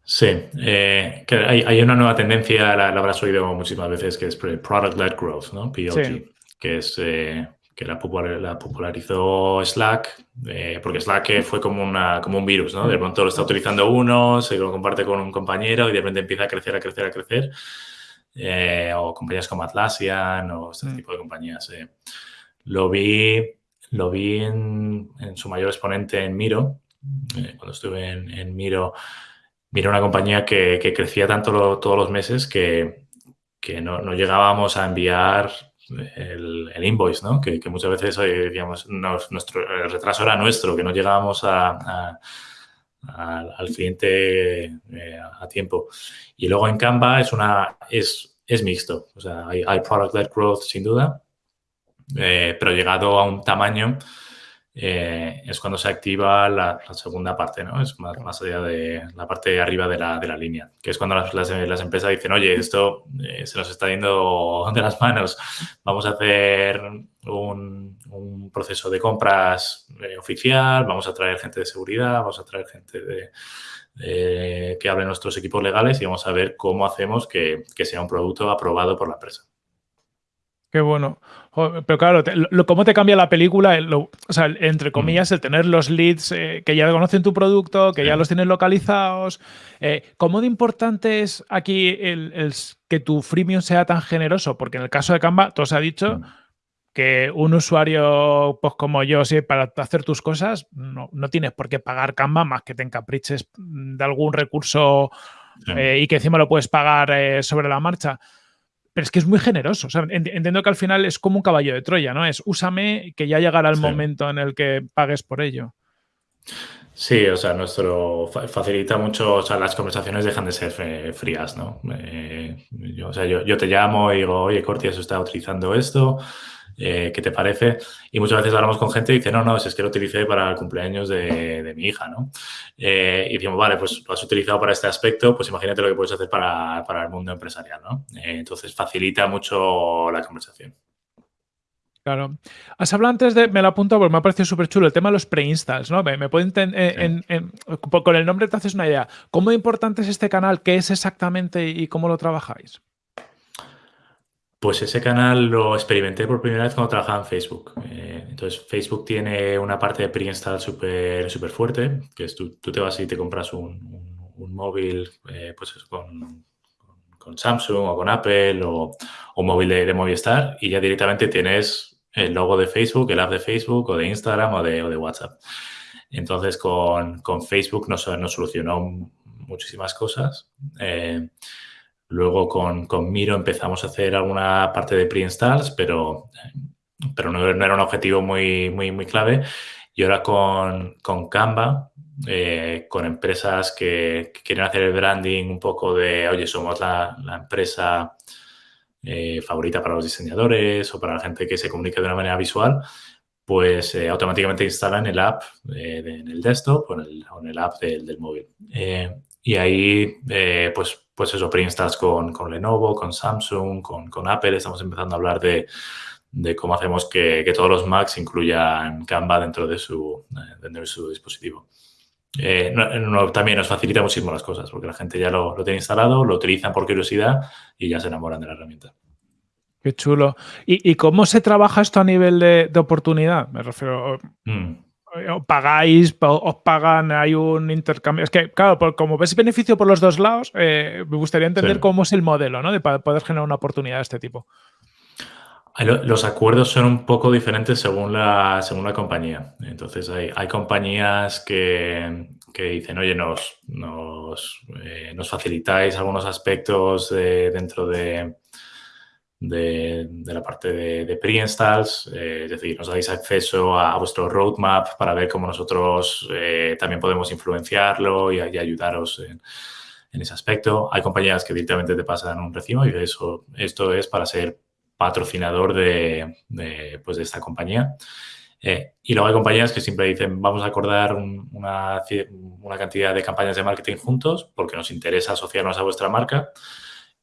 A: Sí, eh, que hay, una nueva tendencia, la, habrás oído muchísimas veces, que es Product-Led Growth, ¿no? PLG, que es eh, que la, popularizó Slack, eh, porque Slack fue como, una, como un virus, ¿no? De pronto lo está utilizando uno, se lo comparte con un compañero y de repente empieza a crecer, a crecer, a crecer. o compañías como Atlassian o este mm. tipo de compañías. Lo vi, lo vi en, su mayor exponente en Miro, cuando estuve en, en Miro mira una compañía que, crecía tanto todos los meses que, no, llegábamos a enviar el, invoice, ¿no? Que, muchas veces digamos, nuestro, el retraso era nuestro, que no llegábamos a, al cliente eh, a tiempo. Y luego en Canva es una, es es mixto. O sea, hay, product-led growth sin duda, eh, pero llegado a un tamaño eh, es cuando se activa la, segunda parte, ¿no? Es más, allá de la parte de arriba de la, de la línea, que es cuando las, las, empresas dicen, oye, esto eh, se nos está yendo de las manos, vamos a hacer un, un proceso de compras oficial, vamos a traer gente de seguridad, vamos a traer gente de, que hable nuestros equipos legales y vamos a ver cómo hacemos que, que sea un producto aprobado por la empresa.
C: Qué bueno. Pero claro, ¿cómo te cambia la película? o sea, entre comillas, el tener los leads eh, que ya conocen tu producto, que ya los tienes localizados. Eh, ¿Cómo de importante es aquí el, que tu freemium sea tan generoso? Porque en el caso de Canva, todo se ha dicho que un usuario, pues como yo, sí, para hacer tus cosas, no, tienes por qué pagar Canva más que te encapriches de algún recurso eh, y que encima lo puedes pagar sobre la marcha. Pero es que es muy generoso. entiendo que al final es como un caballo de Troya, ¿no? Es úsame que ya llegará el momento en el que pagues por ello.
A: Sí, o sea, nuestro facilita mucho, o sea, las conversaciones dejan de ser frías, ¿no? Eh, yo, o sea, yo, yo, te llamo y digo, oye, Corti, está utilizando esto, eh, ¿qué te parece? Y muchas veces hablamos con gente y dice, no, no, es que lo utilicé para el cumpleaños de, mi hija, ¿no? Eh, y decimos, vale, pues lo has utilizado para este aspecto, pues imagínate lo que puedes hacer para, el mundo empresarial, ¿no? Eh, entonces facilita mucho la conversación.
C: Claro. Has hablado antes de, me lo apunto porque me ha parecido súper chulo, el tema de los pre-installs, ¿no? Me, puedo con el nombre te haces una idea. ¿Cómo importante es este canal? ¿Qué es exactamente y cómo lo trabajáis?
A: Pues ese canal lo experimenté por primera vez cuando trabajaba en Facebook. Eh, entonces, Facebook tiene una parte de pre-install súper super fuerte, que es tú, te vas y te compras un, móvil eh, pues con, con, Samsung o con Apple o, un móvil de, Movistar y ya directamente tienes el logo de Facebook, el app de Facebook o de Instagram o de, WhatsApp. Entonces, con, Facebook nos, nos solucionó muchísimas cosas. Eh, Luego con, con, Miro empezamos a hacer alguna parte de pre-installs, pero, pero no, era un objetivo muy, muy, muy clave. Y ahora con, con Canva, eh, con empresas que, quieren hacer el branding un poco de, oye, somos la, empresa eh, favorita para los diseñadores o para la gente que se comunica de una manera visual, pues eh, automáticamente instalan el app en el desktop o en el, en el app del, del móvil. y ahí, pues pues eso, pre-installs con, con, Lenovo, con Samsung, con, con, Apple. Estamos empezando a hablar de, de cómo hacemos que, que, todos los Macs incluyan Canva dentro de su, eh, dentro de su dispositivo. Eh, también nos facilita muchísimo las cosas porque la gente ya lo, lo, tiene instalado, lo utilizan por curiosidad y ya se enamoran de la herramienta.
C: Qué chulo. ¿Y, y cómo se trabaja esto a nivel de, de oportunidad? Me refiero. Mm pagáis, os pagan, hay un intercambio. Es que, claro, como ves beneficio por los dos lados, eh, me gustaría entender cómo es el modelo, ¿no? De poder generar una oportunidad de este tipo.
A: Los acuerdos son un poco diferentes según la, según la compañía. Entonces, hay, hay compañías que, que, dicen, oye, nos, nos, eh, nos facilitáis algunos aspectos dentro de, de, la parte de, pre-installs, eh, es decir, nos dais acceso a, vuestro roadmap para ver cómo nosotros eh, también podemos influenciarlo y, ayudaros en, ese aspecto. Hay compañías que directamente te pasan un recibo y eso, esto es para ser patrocinador de, pues de esta compañía. Eh, y luego hay compañías que siempre dicen, vamos a acordar una, una cantidad de campañas de marketing juntos porque nos interesa asociarnos a vuestra marca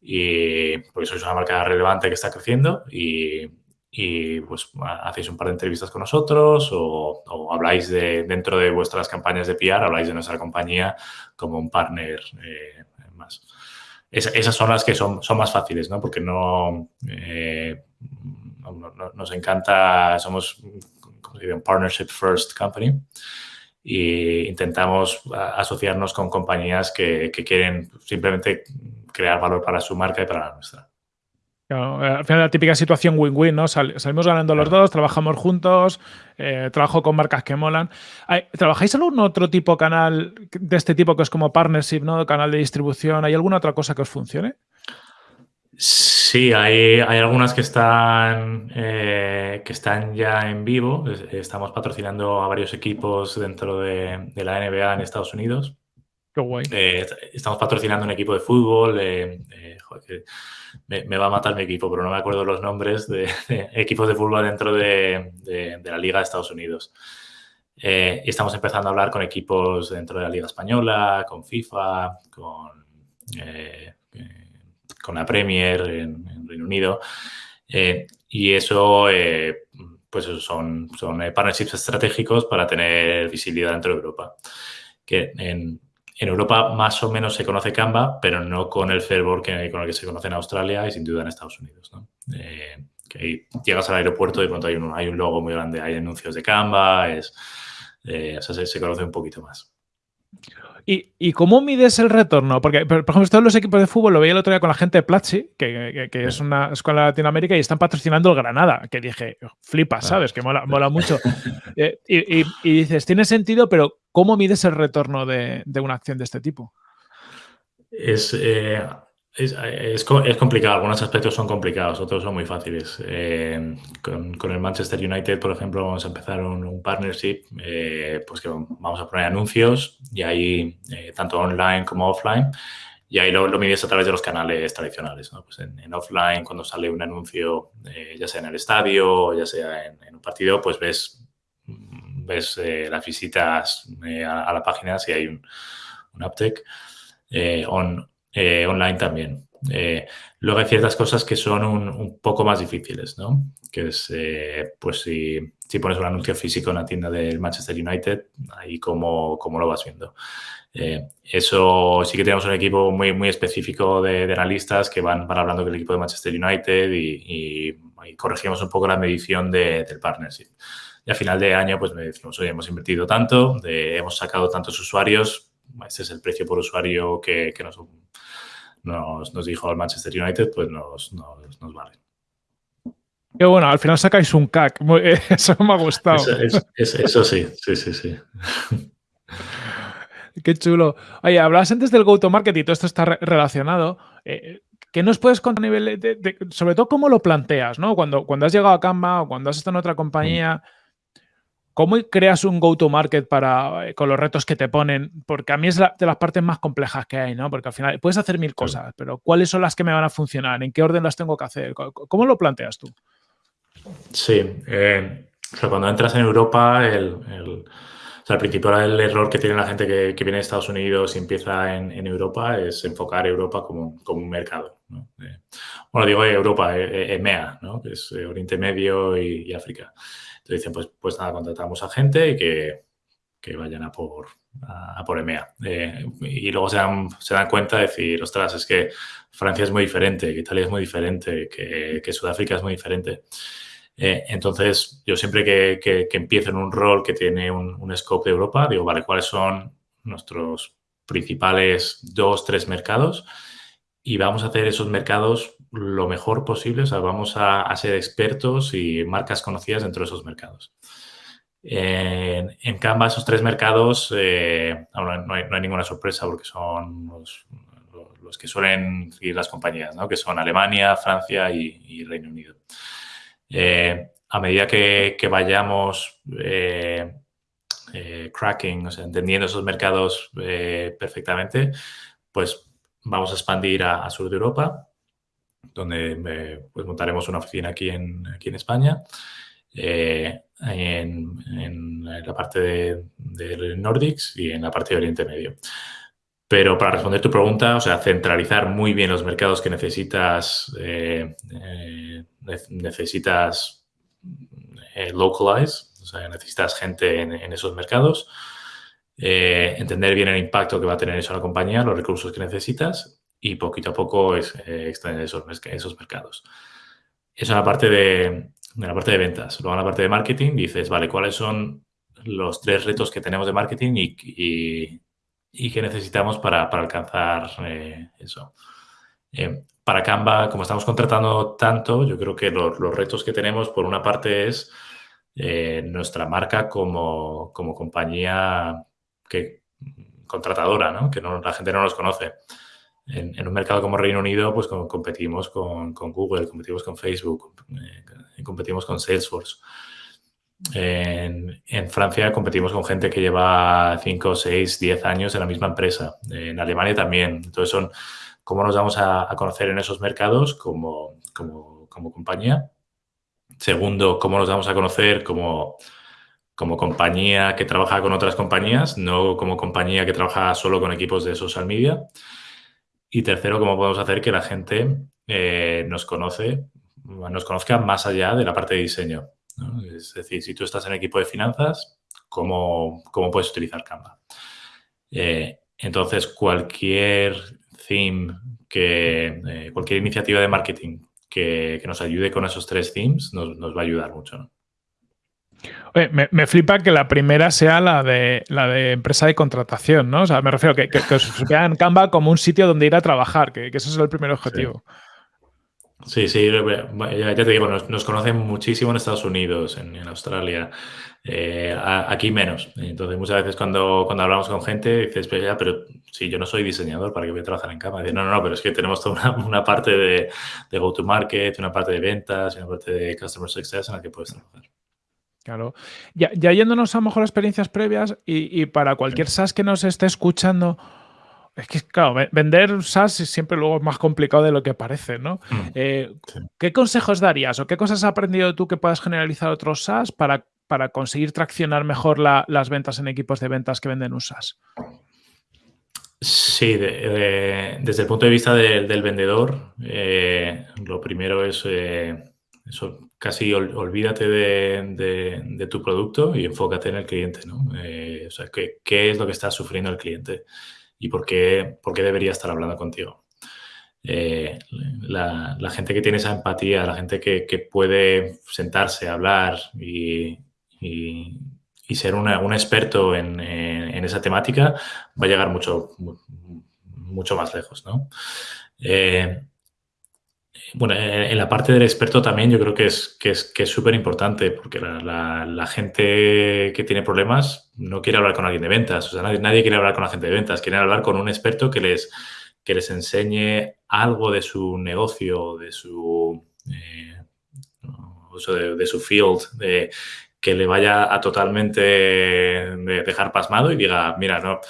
A: y porque sois una marca relevante que está creciendo y, y pues hacéis un par de entrevistas con nosotros o, habláis de, dentro de vuestras campañas de PR, habláis de nuestra compañía como un partner eh, más. esas son las que son, son más fáciles, ¿no? Porque no, eh, nos encanta, somos como un partnership first company y intentamos asociarnos con compañías que, que quieren simplemente crear valor para su marca y para la nuestra.
C: Eh, al final la típica situación win-win, ¿no? salimos ganando los dos, trabajamos juntos, eh, trabajo con marcas que molan. ¿Trabajáis algún otro tipo de canal de este tipo que es como partnership, ¿no? Canal de distribución. ¿Hay alguna otra cosa que os funcione?
A: Sí, hay, hay algunas que están, eh, que están ya en vivo. Estamos patrocinando a varios equipos dentro de, de la NBA en Estados Unidos. Eh, estamos patrocinando un equipo de fútbol, eh, me, va a matar mi equipo, pero no me acuerdo los nombres de, equipos de fútbol dentro de, la Liga de Estados Unidos. Eh, y estamos empezando a hablar con equipos dentro de la Liga Española, con FIFA, con, eh, con la Premier en, Reino Unido. y eso, pues son, son partnerships estratégicos para tener visibilidad dentro de Europa. Que en, en Europa más o menos se conoce Canva, pero no con el fervor que, con el que se conoce en Australia y sin duda en Estados Unidos. Eh, que llegas al aeropuerto y de pronto hay un, hay un logo muy grande, hay anuncios de Canva, es, eh, se, conoce un poquito más.
C: ¿Y, cómo mides el retorno? Porque, por ejemplo, todos los equipos de fútbol lo veía el otro día con la gente de Platzi, que, es una escuela de Latinoamérica, y están patrocinando el Granada, que dije, flipa, ah. ¿sabes? Que mola, mucho. Eh, y, dices, tiene sentido, pero ¿cómo mides el retorno de, una acción de este tipo?
A: Es, eh, es, es, complicado, algunos aspectos son complicados, otros son muy fáciles. Eh, con, el Manchester United, por ejemplo, vamos a empezar un, partnership, eh, pues que vamos a poner anuncios y ahí, tanto online como offline, y ahí lo, mides a través de los canales tradicionales. Pues en, offline, cuando sale un anuncio, ya sea en el estadio ya sea en, un partido, pues ves, ves las visitas a, la página si hay un, un uptake. On, eh, online también. Eh, luego hay ciertas cosas que son un, poco más difíciles, ¿no? Que es, eh, pues si, si, pones un anuncio físico en la tienda del Manchester United, ahí cómo, cómo lo vas viendo. eso sí que tenemos un equipo muy, muy específico de, analistas que van, van hablando del equipo de Manchester United y, corregimos un poco la medición del partnership. Y a final de año, pues me decimos, oye, hemos invertido tanto, hemos sacado tantos usuarios, este es el precio por usuario que, que nos nos, dijo el Manchester United, pues nos, nos, vale.
C: Qué bueno, al final sacáis un CAC. Eso me ha gustado.
A: Eso, sí, sí, sí, sí.
C: Qué chulo. Oye, hablabas antes del go-to-market y todo esto está relacionado. Eh, ¿Qué nos puedes contar a nivel de, sobre todo cómo lo planteas, ¿no? Cuando, cuando has llegado a Canva o cuando has estado en otra compañía, ¿Cómo creas un go-to-market para eh, con los retos que te ponen? Porque a mí es de las partes más complejas que hay, ¿no? Porque al final puedes hacer mil cosas, pero ¿cuáles son las que me van a funcionar? ¿En qué orden las tengo que hacer? ¿Cómo lo planteas tú?
A: Sí, eh, cuando entras en Europa, el, el, o principal error que tiene la gente que, viene de Estados Unidos y empieza en, Europa es enfocar Europa como, un mercado. Eh, bueno, digo Europa, EMEA, ¿no? que es Oriente Medio y África. Entonces dicen, pues, pues nada, contratamos a gente y que, que vayan a por, a, por EMEA. Eh, y luego se dan, se dan cuenta de decir, ostras, es que Francia es muy diferente, que Italia es muy diferente, que, Sudáfrica es muy diferente. Eh, entonces, yo siempre que, que, que, empiezo en un rol que tiene un, un, scope de Europa, digo, vale, ¿cuáles son nuestros principales dos, tres mercados? Y vamos a hacer esos mercados lo mejor posible, o sea, vamos a, ser expertos y marcas conocidas dentro de esos mercados. En, Canva, esos tres mercados, eh, no, hay, ninguna sorpresa porque son los, que suelen seguir las compañías, ¿no? que son Alemania, Francia y, Reino Unido. Eh, a medida que, vayamos eh, cracking, o sea, entendiendo esos mercados perfectamente, pues vamos a expandir a sur de Europa donde pues, montaremos una oficina aquí en, aquí en España, eh, en, la parte de, de, Nordics y en la parte de Oriente Medio. Pero para responder tu pregunta, o sea, centralizar muy bien los mercados que necesitas, eh, eh, necesitas localize, o sea, necesitas gente en, en esos mercados, entender bien el impacto que va a tener eso en la compañía, los recursos que necesitas y poquito a poco es, eh, extender esos, esos mercados. Eso es la parte de, la parte de ventas. Luego en la parte de marketing dices, vale, ¿cuáles son los tres retos que tenemos de marketing y, y, qué necesitamos para, para alcanzar eh, eso? Eh, para Canva, como estamos contratando tanto, yo creo que los, los retos que tenemos, por una parte, es nuestra marca como, como compañía que, contratadora, ¿no? que la gente no nos conoce en, un mercado como Reino Unido, pues competimos con, Google, competimos con Facebook, eh, competimos con Salesforce. En, Francia competimos con gente que lleva 5, 6, 10 años en la misma empresa. En Alemania también. Entonces son, cómo nos vamos a, conocer en esos mercados como, como, compañía. Segundo, cómo nos vamos a conocer como, como compañía que trabaja con otras compañías, no como compañía que trabaja solo con equipos de social media. Y tercero, cómo podemos hacer que la gente eh, nos conoce, nos conozca más allá de la parte de diseño. Es decir, si tú estás en equipo de finanzas, ¿cómo, cómo puedes utilizar Canva? Eh, entonces, cualquier theme, que, eh, cualquier iniciativa de marketing que, nos ayude con esos tres themes nos, va a ayudar mucho.
C: Me, flipa que la primera sea la de la de empresa de contratación, ¿no? O sea, me refiero que, que, que os vean Canva como un sitio donde ir a trabajar, que, ese es el primer objetivo.
A: Sí, sí, ya, te digo, nos, conocen muchísimo en Estados Unidos, en, Australia, eh, aquí menos. Entonces, muchas veces cuando, cuando hablamos con gente, dices, pero ya, pero si yo no soy diseñador, ¿para qué voy a trabajar en cama? no, no, no, pero es que tenemos toda una, parte de, go-to-market, una parte de ventas, una parte de customer success en la que puedes trabajar.
C: Claro. Ya, ya yéndonos a lo mejor experiencias previas y, para cualquier SaaS que nos esté escuchando, es que, claro, vender SaaS siempre luego es más complicado de lo que parece, ¿no? Mm, eh, ¿Qué consejos darías o qué cosas has aprendido tú que puedas generalizar a otros SaaS para, para conseguir traccionar mejor las ventas en equipos de ventas que venden un SaaS?
A: Sí, desde el punto de vista del vendedor, eh, lo primero es eh, eso, casi olvídate de, tu producto y enfócate en el cliente, ¿no? o sea, ¿qué, ¿qué, es lo que está sufriendo el cliente? y por qué, por qué debería estar hablando contigo. Eh, la, gente que tiene esa empatía, la gente que, puede sentarse, hablar y, ser un experto en, esa temática, va a llegar mucho, mucho más lejos. ¿no? Eh, bueno, en la parte del experto también yo creo que es que es que súper importante porque la, gente que tiene problemas no quiere hablar con alguien de ventas. O sea, nadie, quiere hablar con la gente de ventas. Quiere hablar con un experto que les, que les enseñe algo de su negocio, de su, eh, de, su field, que le vaya a totalmente dejar pasmado y diga, mira, no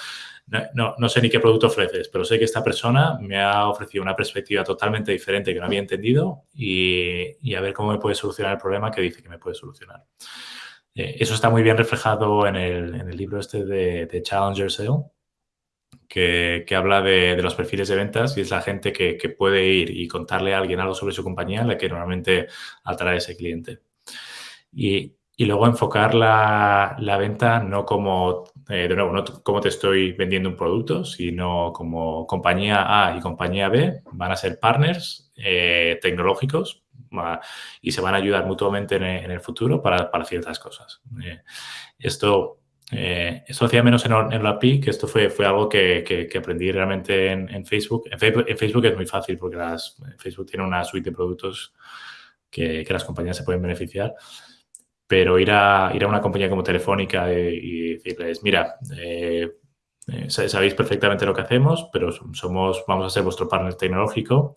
A: no, no, sé ni qué producto ofreces, pero sé que esta persona me ha ofrecido una perspectiva totalmente diferente que no había entendido y, a ver cómo me puede solucionar el problema que dice que me puede solucionar. Eh, eso está muy bien reflejado en el, libro este de, Challenger Sale, que, habla de, los perfiles de ventas y es la gente que, puede ir y contarle a alguien algo sobre su compañía, la que normalmente atrae a ese cliente. Y, y luego enfocar la, la, venta no como, eh, de nuevo, no como te estoy vendiendo un producto, sino como compañía A y compañía B van a ser partners eh, tecnológicos y se van a ayudar mutuamente en, el futuro para, para ciertas cosas. Eh, esto, esto hacía menos en, en la API, que esto fue, fue algo que, que, aprendí realmente en, en, Facebook. en, Facebook. es muy fácil porque las, Facebook tiene una suite de productos que, que las compañías se pueden beneficiar pero ir a, ir a una compañía como Telefónica y, decirles, mira, eh, eh, sabéis perfectamente lo que hacemos, pero somos, vamos a ser vuestro partner tecnológico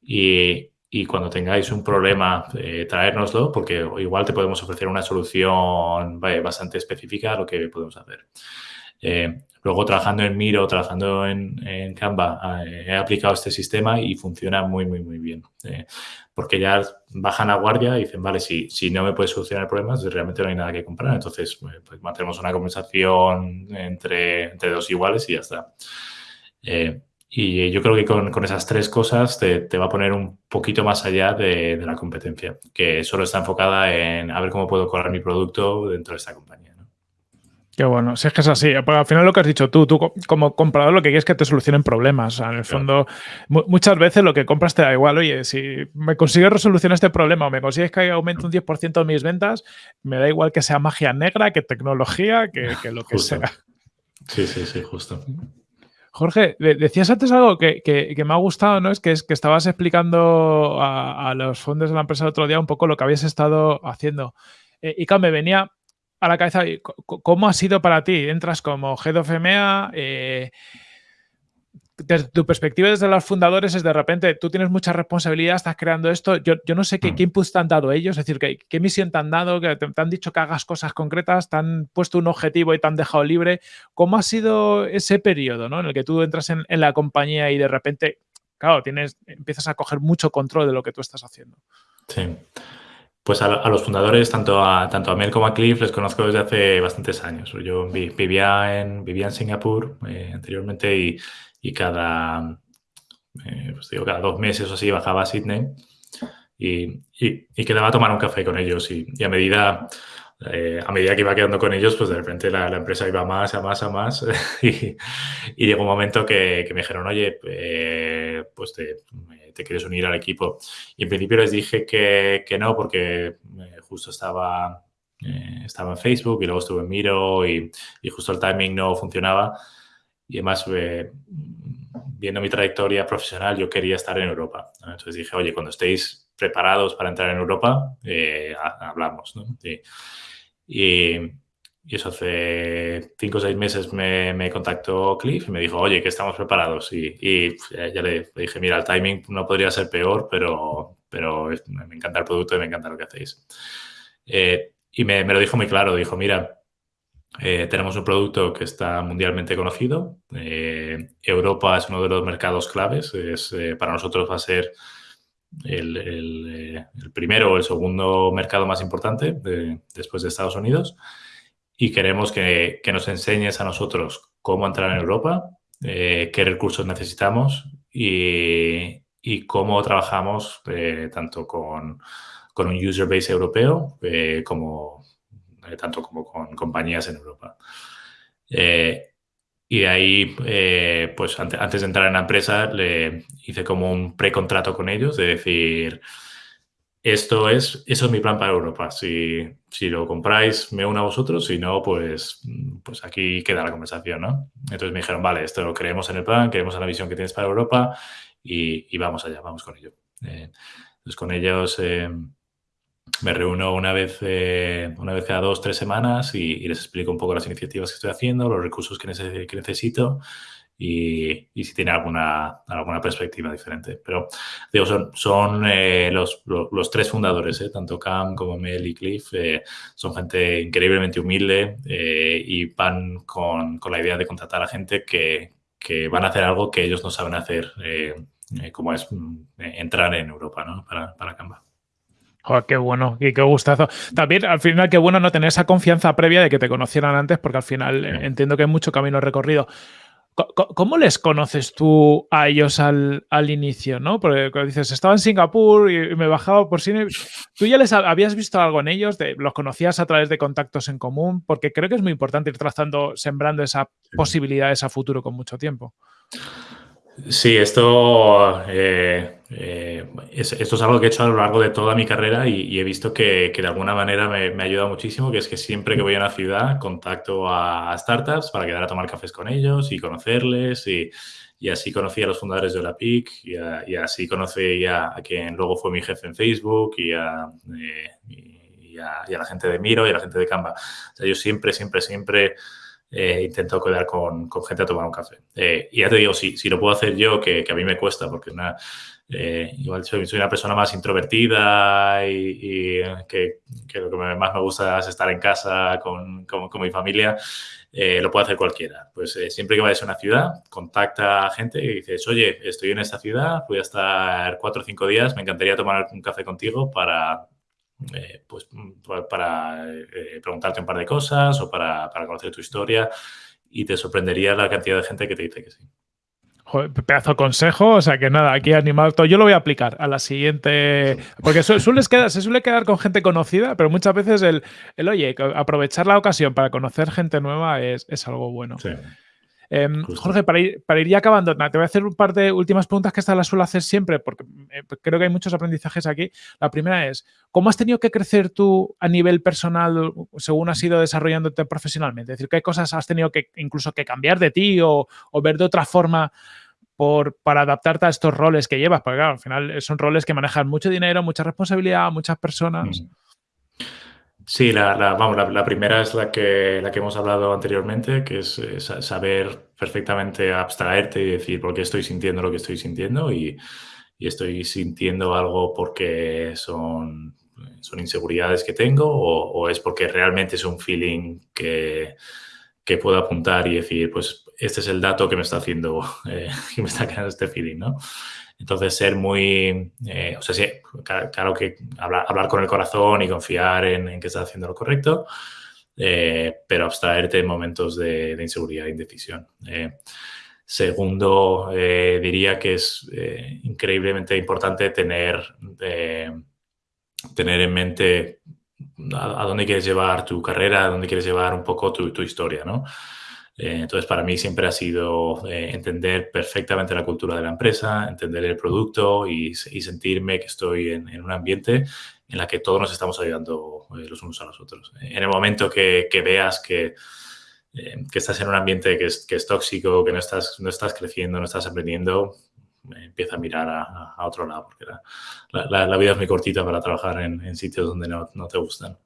A: y, y cuando tengáis un problema, eh, traérnoslo, porque igual te podemos ofrecer una solución bastante específica a lo que podemos hacer. Luego, trabajando en Miro, trabajando en, Canva, he aplicado este sistema y funciona muy, muy, muy bien porque ya bajan a guardia y dicen, vale, si, no me puedes solucionar el problema, realmente no hay nada que comprar. Entonces, pues, pues mantenemos una conversación entre, dos iguales y ya está. Eh, y yo creo que con, esas tres cosas te, va a poner un poquito más allá de, de, la competencia, que solo está enfocada en a ver cómo puedo correr mi producto dentro de esta compañía.
C: Qué bueno, si es que es así, al final lo que has dicho tú, tú como comprador lo que quieres es que te solucionen problemas. en el fondo, muchas veces lo que compras te da igual, oye, si me consigues resolucionar este problema o me consigues que aumente un 10% mis ventas, me da igual que sea magia negra, que tecnología, que, lo que sea.
A: Sí, sí, sí, justo.
C: Jorge, decías antes algo que, me ha gustado, ¿no? Es que, es que estabas explicando a, los fondos de la empresa el otro día un poco lo que habías estado haciendo. Eh, me venía a la cabeza, ¿cómo ha sido para ti? Entras como Head of EMEA, eh, desde tu perspectiva desde los fundadores es de repente, tú tienes mucha responsabilidad, estás creando esto, yo, no sé qué, qué, mm. inputs te han dado ellos, es decir, qué, qué misión te han dado, que te, han dicho que hagas cosas concretas, te han puesto un objetivo y te han dejado libre. ¿Cómo ha sido ese periodo ¿no? en el que tú entras en, la compañía y de repente claro, tienes, empiezas a coger mucho control de lo que tú estás haciendo.
A: Sí. Pues a, los fundadores, tanto a, tanto a Mel como a Cliff, les conozco desde hace bastantes años. Yo vivía en, vivía en Singapur eh, anteriormente y, y cada, eh, pues digo, cada dos meses o así bajaba a Sydney y, y, quedaba a tomar un café con ellos. Y, a medida eh, a medida que iba quedando con ellos, pues de repente la, empresa iba más, a más, a más. y, llegó un momento que, me dijeron, oye, eh, pues te, quieres unir al equipo. Y en principio les dije que, no, porque justo estaba, estaba en Facebook y luego estuve en Miro y, justo el timing no funcionaba. Y además, viendo mi trayectoria profesional, yo quería estar en Europa. Entonces dije, oye, cuando estéis preparados para entrar en Europa, eh, hablamos. ¿no? Y, eso hace cinco o seis meses me, contactó Cliff y me dijo, oye, que estamos preparados. Y, ya le, dije, mira, el timing no podría ser peor, pero, pero me encanta el producto y me encanta lo que hacéis. Eh, y me, me, lo dijo muy claro, dijo, mira, eh, tenemos un producto que está mundialmente conocido. Eh, Europa es uno de los mercados claves. Es, eh, para nosotros va a ser el, primero o el segundo mercado más importante después de Estados Unidos. Y queremos que, nos enseñes a nosotros cómo entrar en Europa, qué recursos necesitamos y, cómo trabajamos tanto con, un user base europeo como eh, tanto como con compañías en Europa. Eh, y de ahí, eh, pues antes, de entrar en la empresa, le hice como un precontrato con ellos de decir, esto es, eso es mi plan para Europa. Si, si lo compráis, me uno a vosotros. Si no, pues, pues aquí queda la conversación, ¿no? Entonces me dijeron, vale, esto lo creemos en el plan, creemos en la visión que tienes para Europa y, vamos allá, vamos con ello. entonces con ellos me reúno una vez, eh, una vez cada dos, tres semanas y, les explico un poco las iniciativas que estoy haciendo, los recursos que, necesito y, si tiene alguna, alguna perspectiva diferente. Pero digo, son, son eh, los, los, tres fundadores, eh, tanto Cam como Mel y Cliff, son gente increíblemente humilde y van con, con, la idea de contratar a gente que, que, van a hacer algo que ellos no saben hacer, como es mm, entrar en Europa ¿no? para, para Canva
C: qué bueno y qué gustazo. También, al final, qué bueno no tener esa confianza previa de que te conocieran antes, porque al final eh, entiendo que hay mucho camino recorrido. ¿Cómo les conoces tú a ellos al, inicio? ¿no? Porque dices, estaba en Singapur y me bajaba por cine. ¿Tú ya les habías visto algo en ellos? ¿Los conocías a través de contactos en común? Porque creo que es muy importante ir trazando, sembrando esa posibilidad, ese futuro con mucho tiempo.
A: Sí, esto, eh, eh, es, esto es algo que he hecho a lo largo de toda mi carrera y, he visto que, de alguna manera me, ha ayudado muchísimo, que es que siempre que voy a una ciudad contacto a, startups para quedar a tomar cafés con ellos y conocerles y, así conocí a los fundadores de la PIC y, así conocí a, quien luego fue mi jefe en Facebook y a, eh, la gente de Miro y a la gente de Canva. O sea, yo siempre, siempre, siempre eh, intento quedar con, con, gente a tomar un café. Eh, y ya te digo, si, si lo puedo hacer yo, que, que a mí me cuesta, porque una, eh, igual soy, una persona más introvertida y, que, que, lo que más me gusta es estar en casa con, con, con mi familia, lo puede hacer cualquiera. Pues siempre que vayas a una ciudad, contacta a gente y dices, oye, estoy en esta ciudad, voy a estar cuatro o cinco días, me encantaría tomar un café contigo para, eh, pues, para eh, preguntarte un par de cosas o para, conocer tu historia y te sorprendería la cantidad de gente que te dice que sí.
C: Pedazo consejo, o sea que nada, aquí animado todo. Yo lo voy a aplicar a la siguiente. Porque quedar, se suele quedar con gente conocida, pero muchas veces el, el oye, aprovechar la ocasión para conocer gente nueva es, es algo bueno. Sí. Em, Jorge, para ir, para ir ya acabando, te voy a hacer un par de últimas preguntas que estas las suelo hacer siempre porque eh, creo que hay muchos aprendizajes aquí. La primera es, ¿cómo has tenido que crecer tú a nivel personal según has ido desarrollándote profesionalmente? Es decir, ¿qué cosas has tenido que incluso que cambiar de ti o, ver de otra forma por, para adaptarte a estos roles que llevas? Porque claro, al final son roles que manejan mucho dinero, mucha responsabilidad, muchas personas. Mm.
A: Sí, la, vamos, la, primera es la que, la que hemos hablado anteriormente, que es, saber perfectamente abstraerte y decir por qué estoy sintiendo lo que estoy sintiendo y, estoy sintiendo algo porque son, son inseguridades que tengo o, es porque realmente es un feeling que, que, puedo apuntar y decir, pues este es el dato que me está haciendo, eh, que me está creando este feeling, ¿no? Entonces, ser muy, eh, o sea, sí, claro, que hablar, con el corazón y confiar en, que estás haciendo lo correcto, eh, pero abstraerte en momentos de, inseguridad e indecisión. segundo, diría que es increíblemente importante tener, tener en mente a, dónde quieres llevar tu carrera, a dónde quieres llevar un poco tu historia, ¿no? Eh, entonces, para mí siempre ha sido eh, entender perfectamente la cultura de la empresa, entender el producto y, sentirme que estoy en, un ambiente en la que todos nos estamos ayudando eh, los unos a los otros. En el momento que, veas que, que, estás en un ambiente que es, que es, tóxico, que no estás, no estás creciendo, no estás aprendiendo, empieza a mirar a, otro lado, porque la, la, vida es muy cortita para trabajar en, en sitios donde no, no te gustan.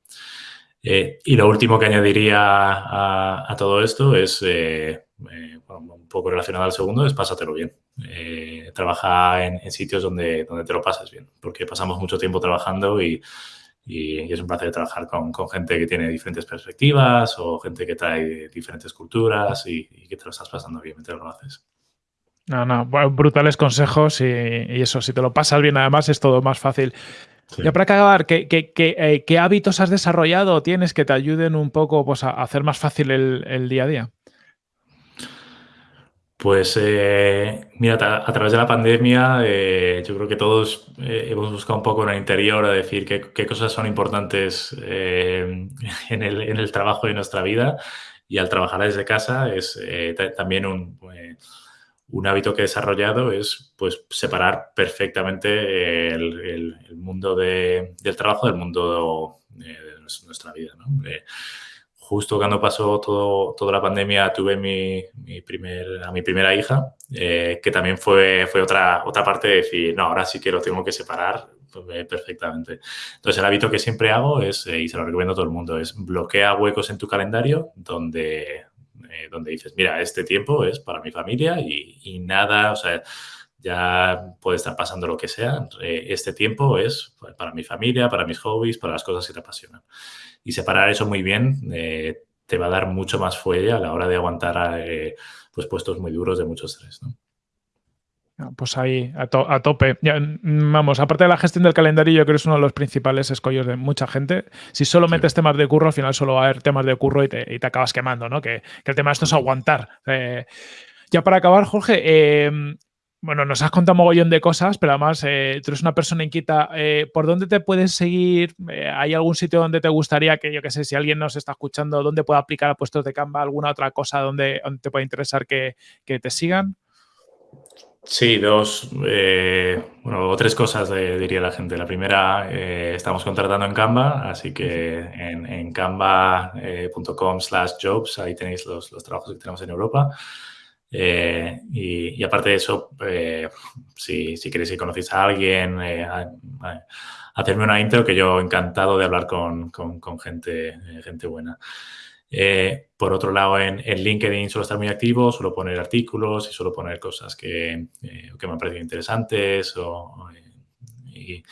A: Eh, y lo último que añadiría a, todo esto es, eh, eh, un poco relacionado al segundo, es pásatelo bien. trabaja en, sitios donde, donde te lo pasas bien, porque pasamos mucho tiempo trabajando y, es un placer trabajar con, gente que tiene diferentes perspectivas o gente que trae diferentes culturas y, que te lo estás pasando bien mientras lo haces.
C: No, no, brutales consejos y, eso, si te lo pasas bien además es todo más fácil. Ya para acabar, ¿qué, eh, ¿qué, hábitos has desarrollado o tienes que te ayuden un poco pues, a hacer más fácil el, día a día?
A: Pues eh, mira, a, través de la pandemia eh, yo creo que todos hemos buscado un poco en el interior a decir qué, cosas son importantes en el, trabajo de nuestra vida y al trabajar desde casa es también un, un hábito que he desarrollado es pues, separar perfectamente el, mundo del trabajo del mundo de, nuestra vida. Eh, justo cuando pasó todo, toda la pandemia tuve mi, primer, a mi primera hija, eh, que también fue, fue otra, otra parte de decir, no, ahora sí que lo tengo que separar pues, perfectamente. Entonces, el hábito que siempre hago es, eh, y se lo recomiendo a todo el mundo, es bloquea huecos en tu calendario donde, eh, donde dices, mira, este tiempo es para mi familia y, nada, o sea, ya puede estar pasando lo que sea, eh, este tiempo es para mi familia, para mis hobbies, para las cosas que te apasionan. Y separar eso muy bien eh, te va a dar mucho más fuelle a la hora de aguantar pues puestos muy duros de mucho estrés. ¿no?
C: Ah, pues ahí, a, tope. Mm, vamos, aparte de la gestión del calendario, yo creo que es uno de los principales escollos de mucha gente. Si solo metes temas de curro, al final solo va a haber temas de curro y te, acabas quemando, ¿no? Que, el tema de esto es aguantar. Eh, ya para acabar, Jorge, em, bueno, nos has contado un mogollón de cosas, pero además eh, tú eres una persona inquieta. Eh, ¿Por dónde te puedes seguir? ¿Hay algún sitio donde te gustaría que, yo qué sé, si alguien nos está escuchando, dónde pueda aplicar a puestos de Canva, alguna otra cosa donde, te pueda interesar que, que te sigan?
A: Sí, dos, eh, bueno, o tres cosas diría la gente. La primera, eh, estamos contratando en Canva, así que en, en canva.com slash jobs, ahí tenéis los, los, trabajos que tenemos en Europa. Eh, y, aparte de eso, si, si, queréis que conocéis a alguien, hacerme una intro que yo encantado de hablar con, con, con gente, gente buena. Eh, por otro lado, en, LinkedIn suelo estar muy activo, suelo poner artículos y suelo poner cosas que, eh, que me han parecido interesantes. Eh,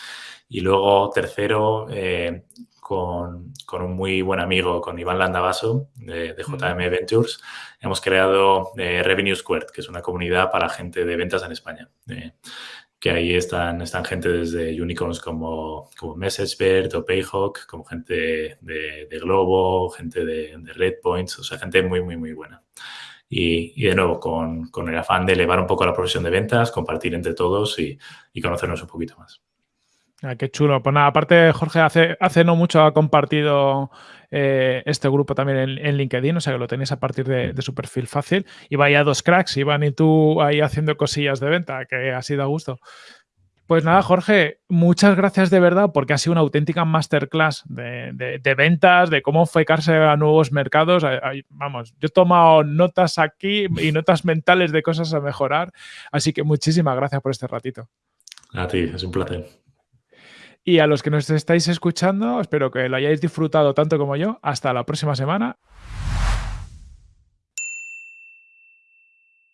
A: y, luego, tercero, con, con, un muy buen amigo, con Iván Landavaso de, de JM Ventures, hemos creado Revenue Squared, que es una comunidad para gente de ventas en España que ahí están, están gente desde unicorns como, como MessageBird o Payhawk, como gente de, de Globo, gente de, de Redpoints, o sea, gente muy, muy, muy buena. Y, y de nuevo, con, con, el afán de elevar un poco la profesión de ventas, compartir entre todos y, y conocernos un poquito más.
C: Ah, qué chulo. Pues nada, aparte, Jorge, hace, hace no mucho ha compartido eh, este grupo también en, LinkedIn, o sea que lo tenéis a partir de, su perfil fácil. Y vaya dos cracks, Iván y tú ahí haciendo cosillas de venta, que ha sido a gusto. Pues nada, Jorge, muchas gracias de verdad porque ha sido una auténtica masterclass de, ventas, de cómo enfocarse a nuevos mercados. Vamos, yo he tomado notas aquí y notas mentales de cosas a mejorar. Así que muchísimas gracias por este ratito.
A: A ti, es un placer.
C: Y a los que nos estáis escuchando, espero que lo hayáis disfrutado tanto como yo. Hasta la próxima semana.